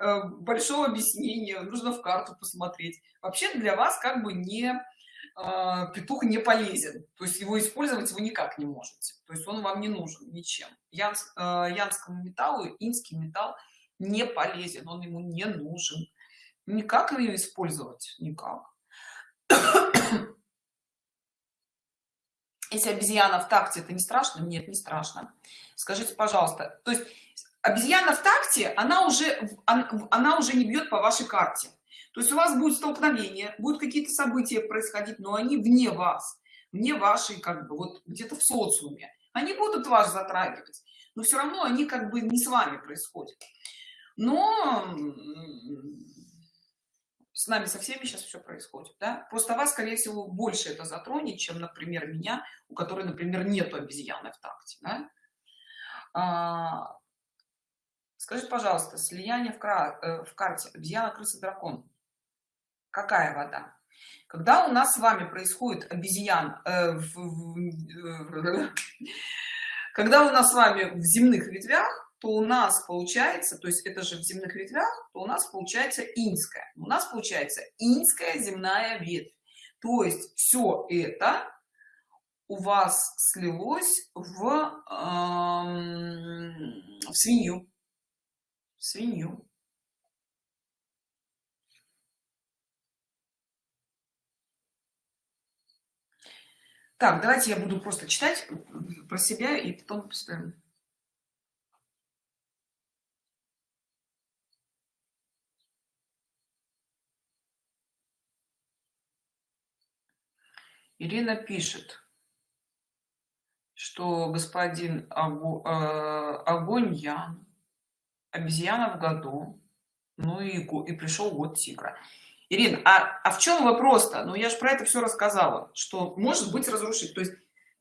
э, большого объяснения нужно в карту посмотреть. Вообще для вас как бы не э, петух не полезен. То есть его использовать вы никак не можете. То есть он вам не нужен ничем. Янс, э, янскому металлу инский металл не полезен он ему не нужен. Никак ее использовать? Никак. Если обезьяна в такте это не страшно? Нет не страшно. Скажите пожалуйста то есть обезьяна в такте она уже она уже не бьет по вашей карте то есть у вас будет столкновение будут какие-то события происходить но они вне вас вне вашей как бы вот где-то в социуме они будут вас затрагивать но все равно они как бы не с вами происходят но с нами со всеми сейчас все происходит да? просто вас скорее всего больше это затронет чем например меня у которой например нету обезьяны в такте да? а, скажи пожалуйста слияние в, кра... Э, в карте обезьяна крыса дракон какая вода? Когда у нас с вами происходит обезьян э, в, в, когда у нас с вами в земных ветвях то у нас получается то есть это же в земных ветвях то у нас получается инская. У нас получается инская земная ветвь. То есть все это у вас слилось в, эм, в свинью. Свинью так давайте я буду просто читать про себя и потом поставим Ирина пишет, что господин Агу, э, огонь Ян, обезьяна в году, ну и, и пришел год тигра. Ирина, а, а в чем вопрос-то? Ну я же про это все рассказала, что может быть разрушить. То есть,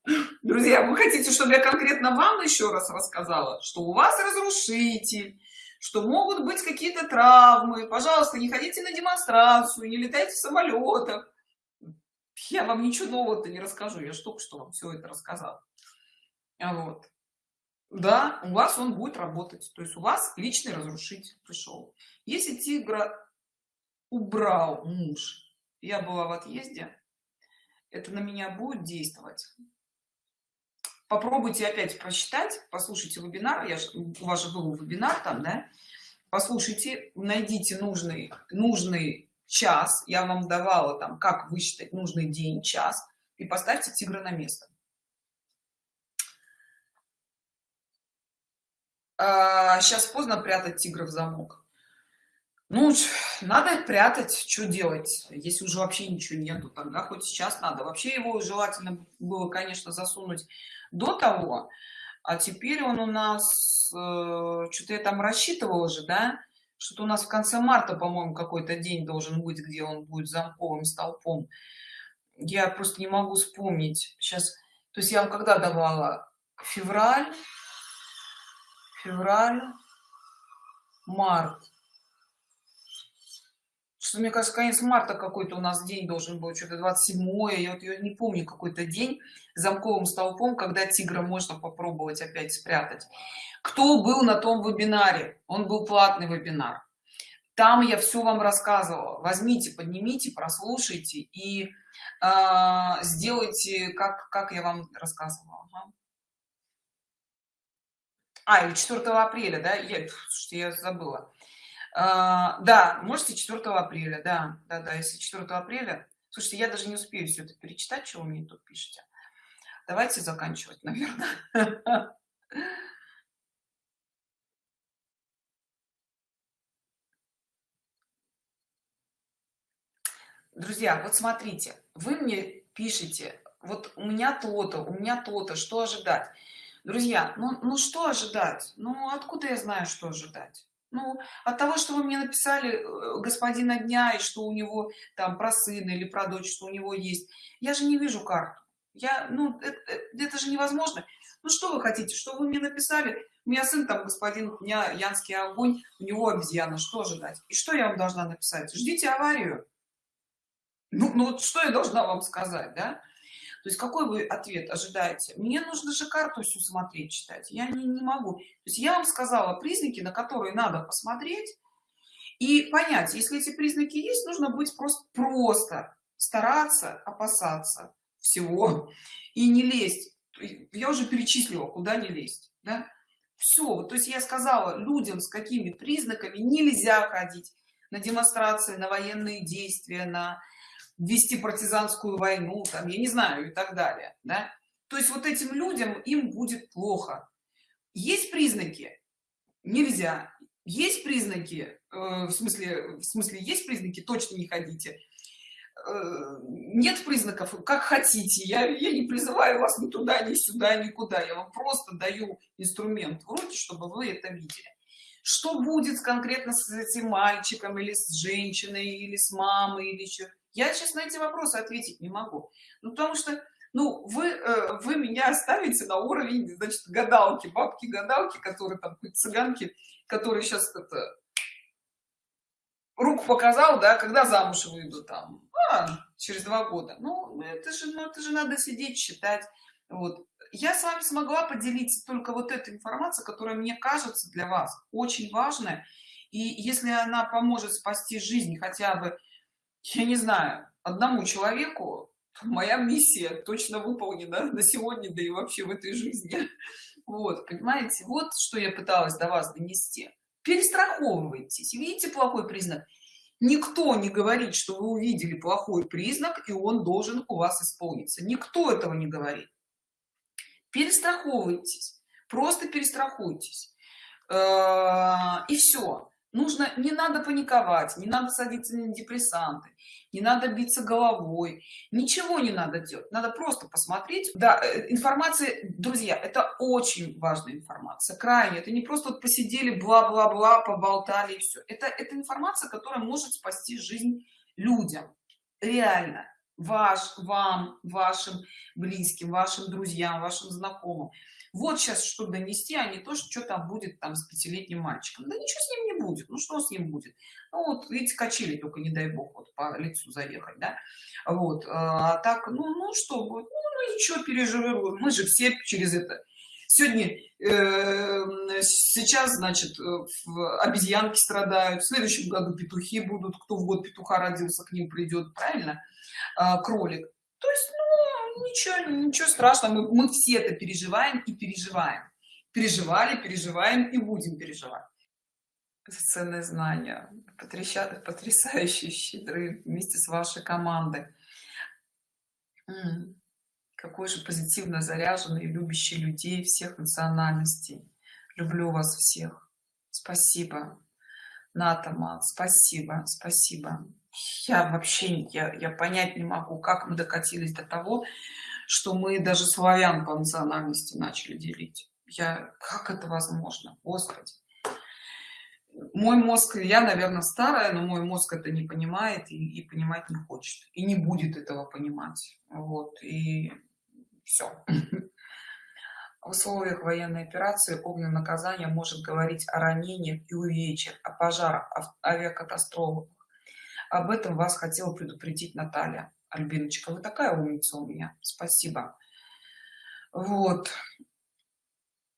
друзья, вы хотите, чтобы я конкретно вам еще раз рассказала, что у вас разрушитель, что могут быть какие-то травмы. Пожалуйста, не ходите на демонстрацию, не летайте в самолетах я вам ничего нового-то не расскажу я только что вам все это рассказала а вот да у вас он будет работать то есть у вас личный разрушитель пришел если тигра убрал муж. Я была в отъезде. Это на меня будет действовать. Попробуйте опять прочитать послушайте вебинар. Я же, у вас же был вебинар там да? Послушайте найдите нужный нужный час. Я вам давала там как высчитать нужный день час и поставьте тигра на место. А, сейчас поздно прятать тигра в замок ну надо прятать что делать если уже вообще ничего нету тогда хоть сейчас надо. Вообще его желательно было конечно засунуть до того а теперь он у нас э, что-то я там рассчитывала же да что-то у нас в конце марта по-моему какой-то день должен быть где он будет замковым столпом. Я просто не могу вспомнить. Сейчас то есть я вам когда давала? Февраль февраль март что мне кажется конец марта какой-то у нас день должен был что-то 27 я вот я не помню какой-то день замковым столпом когда тигра можно попробовать опять спрятать. Кто был на том вебинаре? Он был платный вебинар. Там я все вам рассказывала. Возьмите поднимите прослушайте и э, сделайте как как я вам рассказывала. Ага. а или 4 апреля да? Я, слушайте, я забыла а, да можете 4 апреля да да да если 4 апреля. Слушайте я даже не успею все это перечитать что вы мне тут пишете. Давайте заканчивать наверное друзья вот смотрите вы мне пишите вот у меня то-то у меня то-то что ожидать? Друзья ну, ну что ожидать? Ну откуда я знаю что ожидать ну от того что вы мне написали э, господина дня и что у него там про сына или про дочь что у него есть я же не вижу карту. Я ну это, это, это же невозможно. Ну что вы хотите? Что вы мне написали? У меня сын там господин у меня янский огонь у него обезьяна что ожидать? И что я вам должна написать? Ждите аварию. Ну, ну вот что я должна вам сказать да то есть какой вы ответ ожидаете? Мне нужно же карту всю смотреть читать. Я не, не могу. То есть я вам сказала признаки на которые надо посмотреть и понять если эти признаки есть нужно быть просто просто стараться опасаться всего и не лезть. Я уже перечислила куда не лезть да? все то есть я сказала людям с какими признаками нельзя ходить на демонстрации на военные действия на вести партизанскую войну там я не знаю и так далее да? то есть вот этим людям им будет плохо. Есть признаки? Нельзя. Есть признаки э, в смысле в смысле есть признаки? Точно не ходите. Э, нет признаков? Как хотите. Я, я не призываю вас ни туда ни сюда никуда. Я вам просто даю инструмент в руки чтобы вы это видели. Что будет конкретно с этим мальчиком или с женщиной или с мамой или еще я сейчас на эти вопросы ответить не могу. Ну потому что ну вы э, вы меня оставите на уровень значит гадалки бабки гадалки которые там цыганки которые сейчас это руку показал да когда замуж выйду там а, через два года. Ну это же ну это же надо сидеть читать. Вот. Я с вами смогла поделиться только вот этой информацией которая мне кажется для вас очень важная. И если она поможет спасти жизнь хотя бы я не знаю одному человеку моя миссия точно выполнена на сегодня да и вообще в этой жизни. Вот понимаете? Вот что я пыталась до вас донести. Перестраховывайтесь. Видите плохой признак? Никто не говорит что вы увидели плохой признак и он должен у вас исполниться. Никто этого не говорит. Перестраховывайтесь. Просто перестрахуйтесь. Э, и все нужно не надо паниковать не надо садиться на депрессанты не надо биться головой ничего не надо делать. Надо просто посмотреть. Да э, информация друзья это очень важная информация крайне. Это не просто вот посидели бла-бла-бла поболтали и все это это информация которая может спасти жизнь людям. Реально. Ваш вам вашим близким вашим друзьям вашим знакомым вот сейчас что донести а не то что что там будет там с пятилетним мальчиком. Да ничего с ним не будет ну что с ним будет? Ну вот видите качели только не дай бог вот по лицу заехать да? Вот а так ну ну что будет? Ну, ну ничего переживем мы же все через это. Сегодня э, сейчас значит обезьянки страдают в следующем году петухи будут кто в год петуха родился к ним придет правильно? А, кролик. То есть ну, ничего ничего страшного мы, мы все это переживаем и переживаем. Переживали переживаем и будем переживать. Это ценные знания потрясающие потрясающие щедры вместе с вашей командой. Какой же позитивно заряженный любящий людей всех национальностей. Люблю вас всех. Спасибо натама спасибо спасибо я вообще я, я понять не могу как мы докатились до того что мы даже славян по национальности начали делить. Я как это возможно? Господи. Мой мозг я наверное старая но мой мозг это не понимает и, и понимать не хочет и не будет этого понимать. Вот и все в условиях военной операции огненное наказание может говорить о ранениях и увечьях о пожарах авиакатастрофах об этом вас хотела предупредить наталья. Альбиночка вы такая умница у меня. Спасибо. Вот.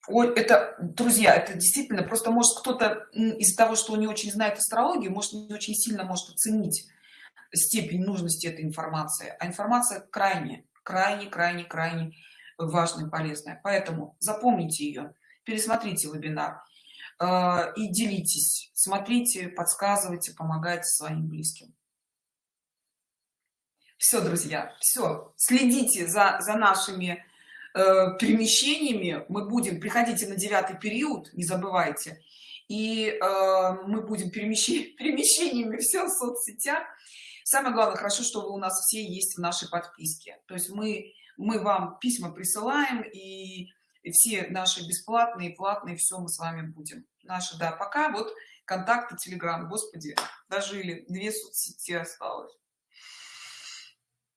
Ой, это друзья это действительно просто может кто-то из того что он не очень знает астрологию может не очень сильно может оценить степень нужности этой информации. А информация крайне крайне крайне крайне важная полезная. Поэтому запомните ее пересмотрите вебинар и делитесь. Смотрите подсказывайте помогайте своим близким. Все друзья все следите за за нашими э, перемещениями. Мы будем приходите на девятый период не забывайте. И э, мы будем перемещи, перемещениями все в соцсетях. Самое главное хорошо что вы у нас все есть в нашей подписке. То есть мы мы вам письма присылаем и и все наши бесплатные платные все мы с вами будем. Наши да пока вот контакты телеграм господи дожили две соцсети осталось.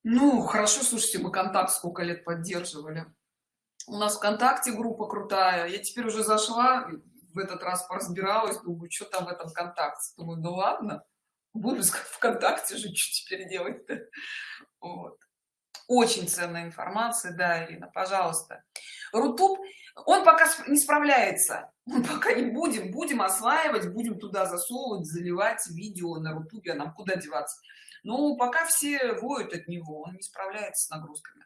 Ну хорошо слушайте мы контакт сколько лет поддерживали. У нас вконтакте группа крутая. Я теперь уже зашла в этот раз поразбиралась думаю что там в этом контакте? Думаю ну ладно буду вконтакте же что теперь делать -то? вот очень ценная информация да ирина пожалуйста. Рутуб он пока не справляется. Мы пока не будем будем осваивать будем туда засовывать заливать видео на рутубе а нам куда деваться? Но пока все воют от него он не справляется с нагрузками.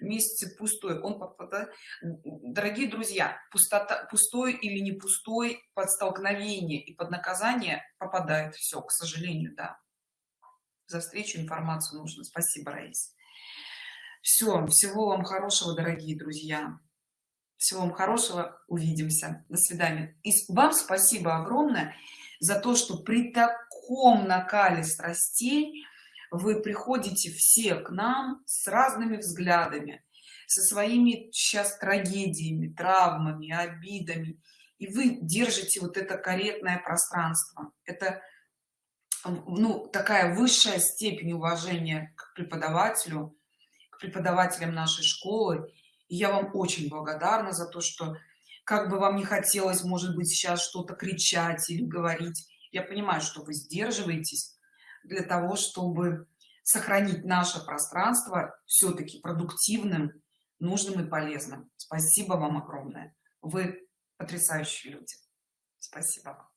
Месяце пустой он дорогие друзья пустота пустой или не пустой под столкновение и под наказание попадает все к сожалению да. За встречу информацию нужно. Спасибо раис все всего вам хорошего дорогие друзья. Всего вам хорошего. Увидимся. До свидания. И вам спасибо огромное за то что при таком накале страстей вы приходите все к нам с разными взглядами со своими сейчас трагедиями травмами обидами. И вы держите вот это корректное пространство. Это ну такая высшая степень уважения к преподавателю преподавателям нашей школы. И я вам очень благодарна за то, что как бы вам не хотелось, может быть, сейчас что-то кричать или говорить, я понимаю, что вы сдерживаетесь для того, чтобы сохранить наше пространство все-таки продуктивным, нужным и полезным. Спасибо вам огромное. Вы потрясающие люди. Спасибо вам.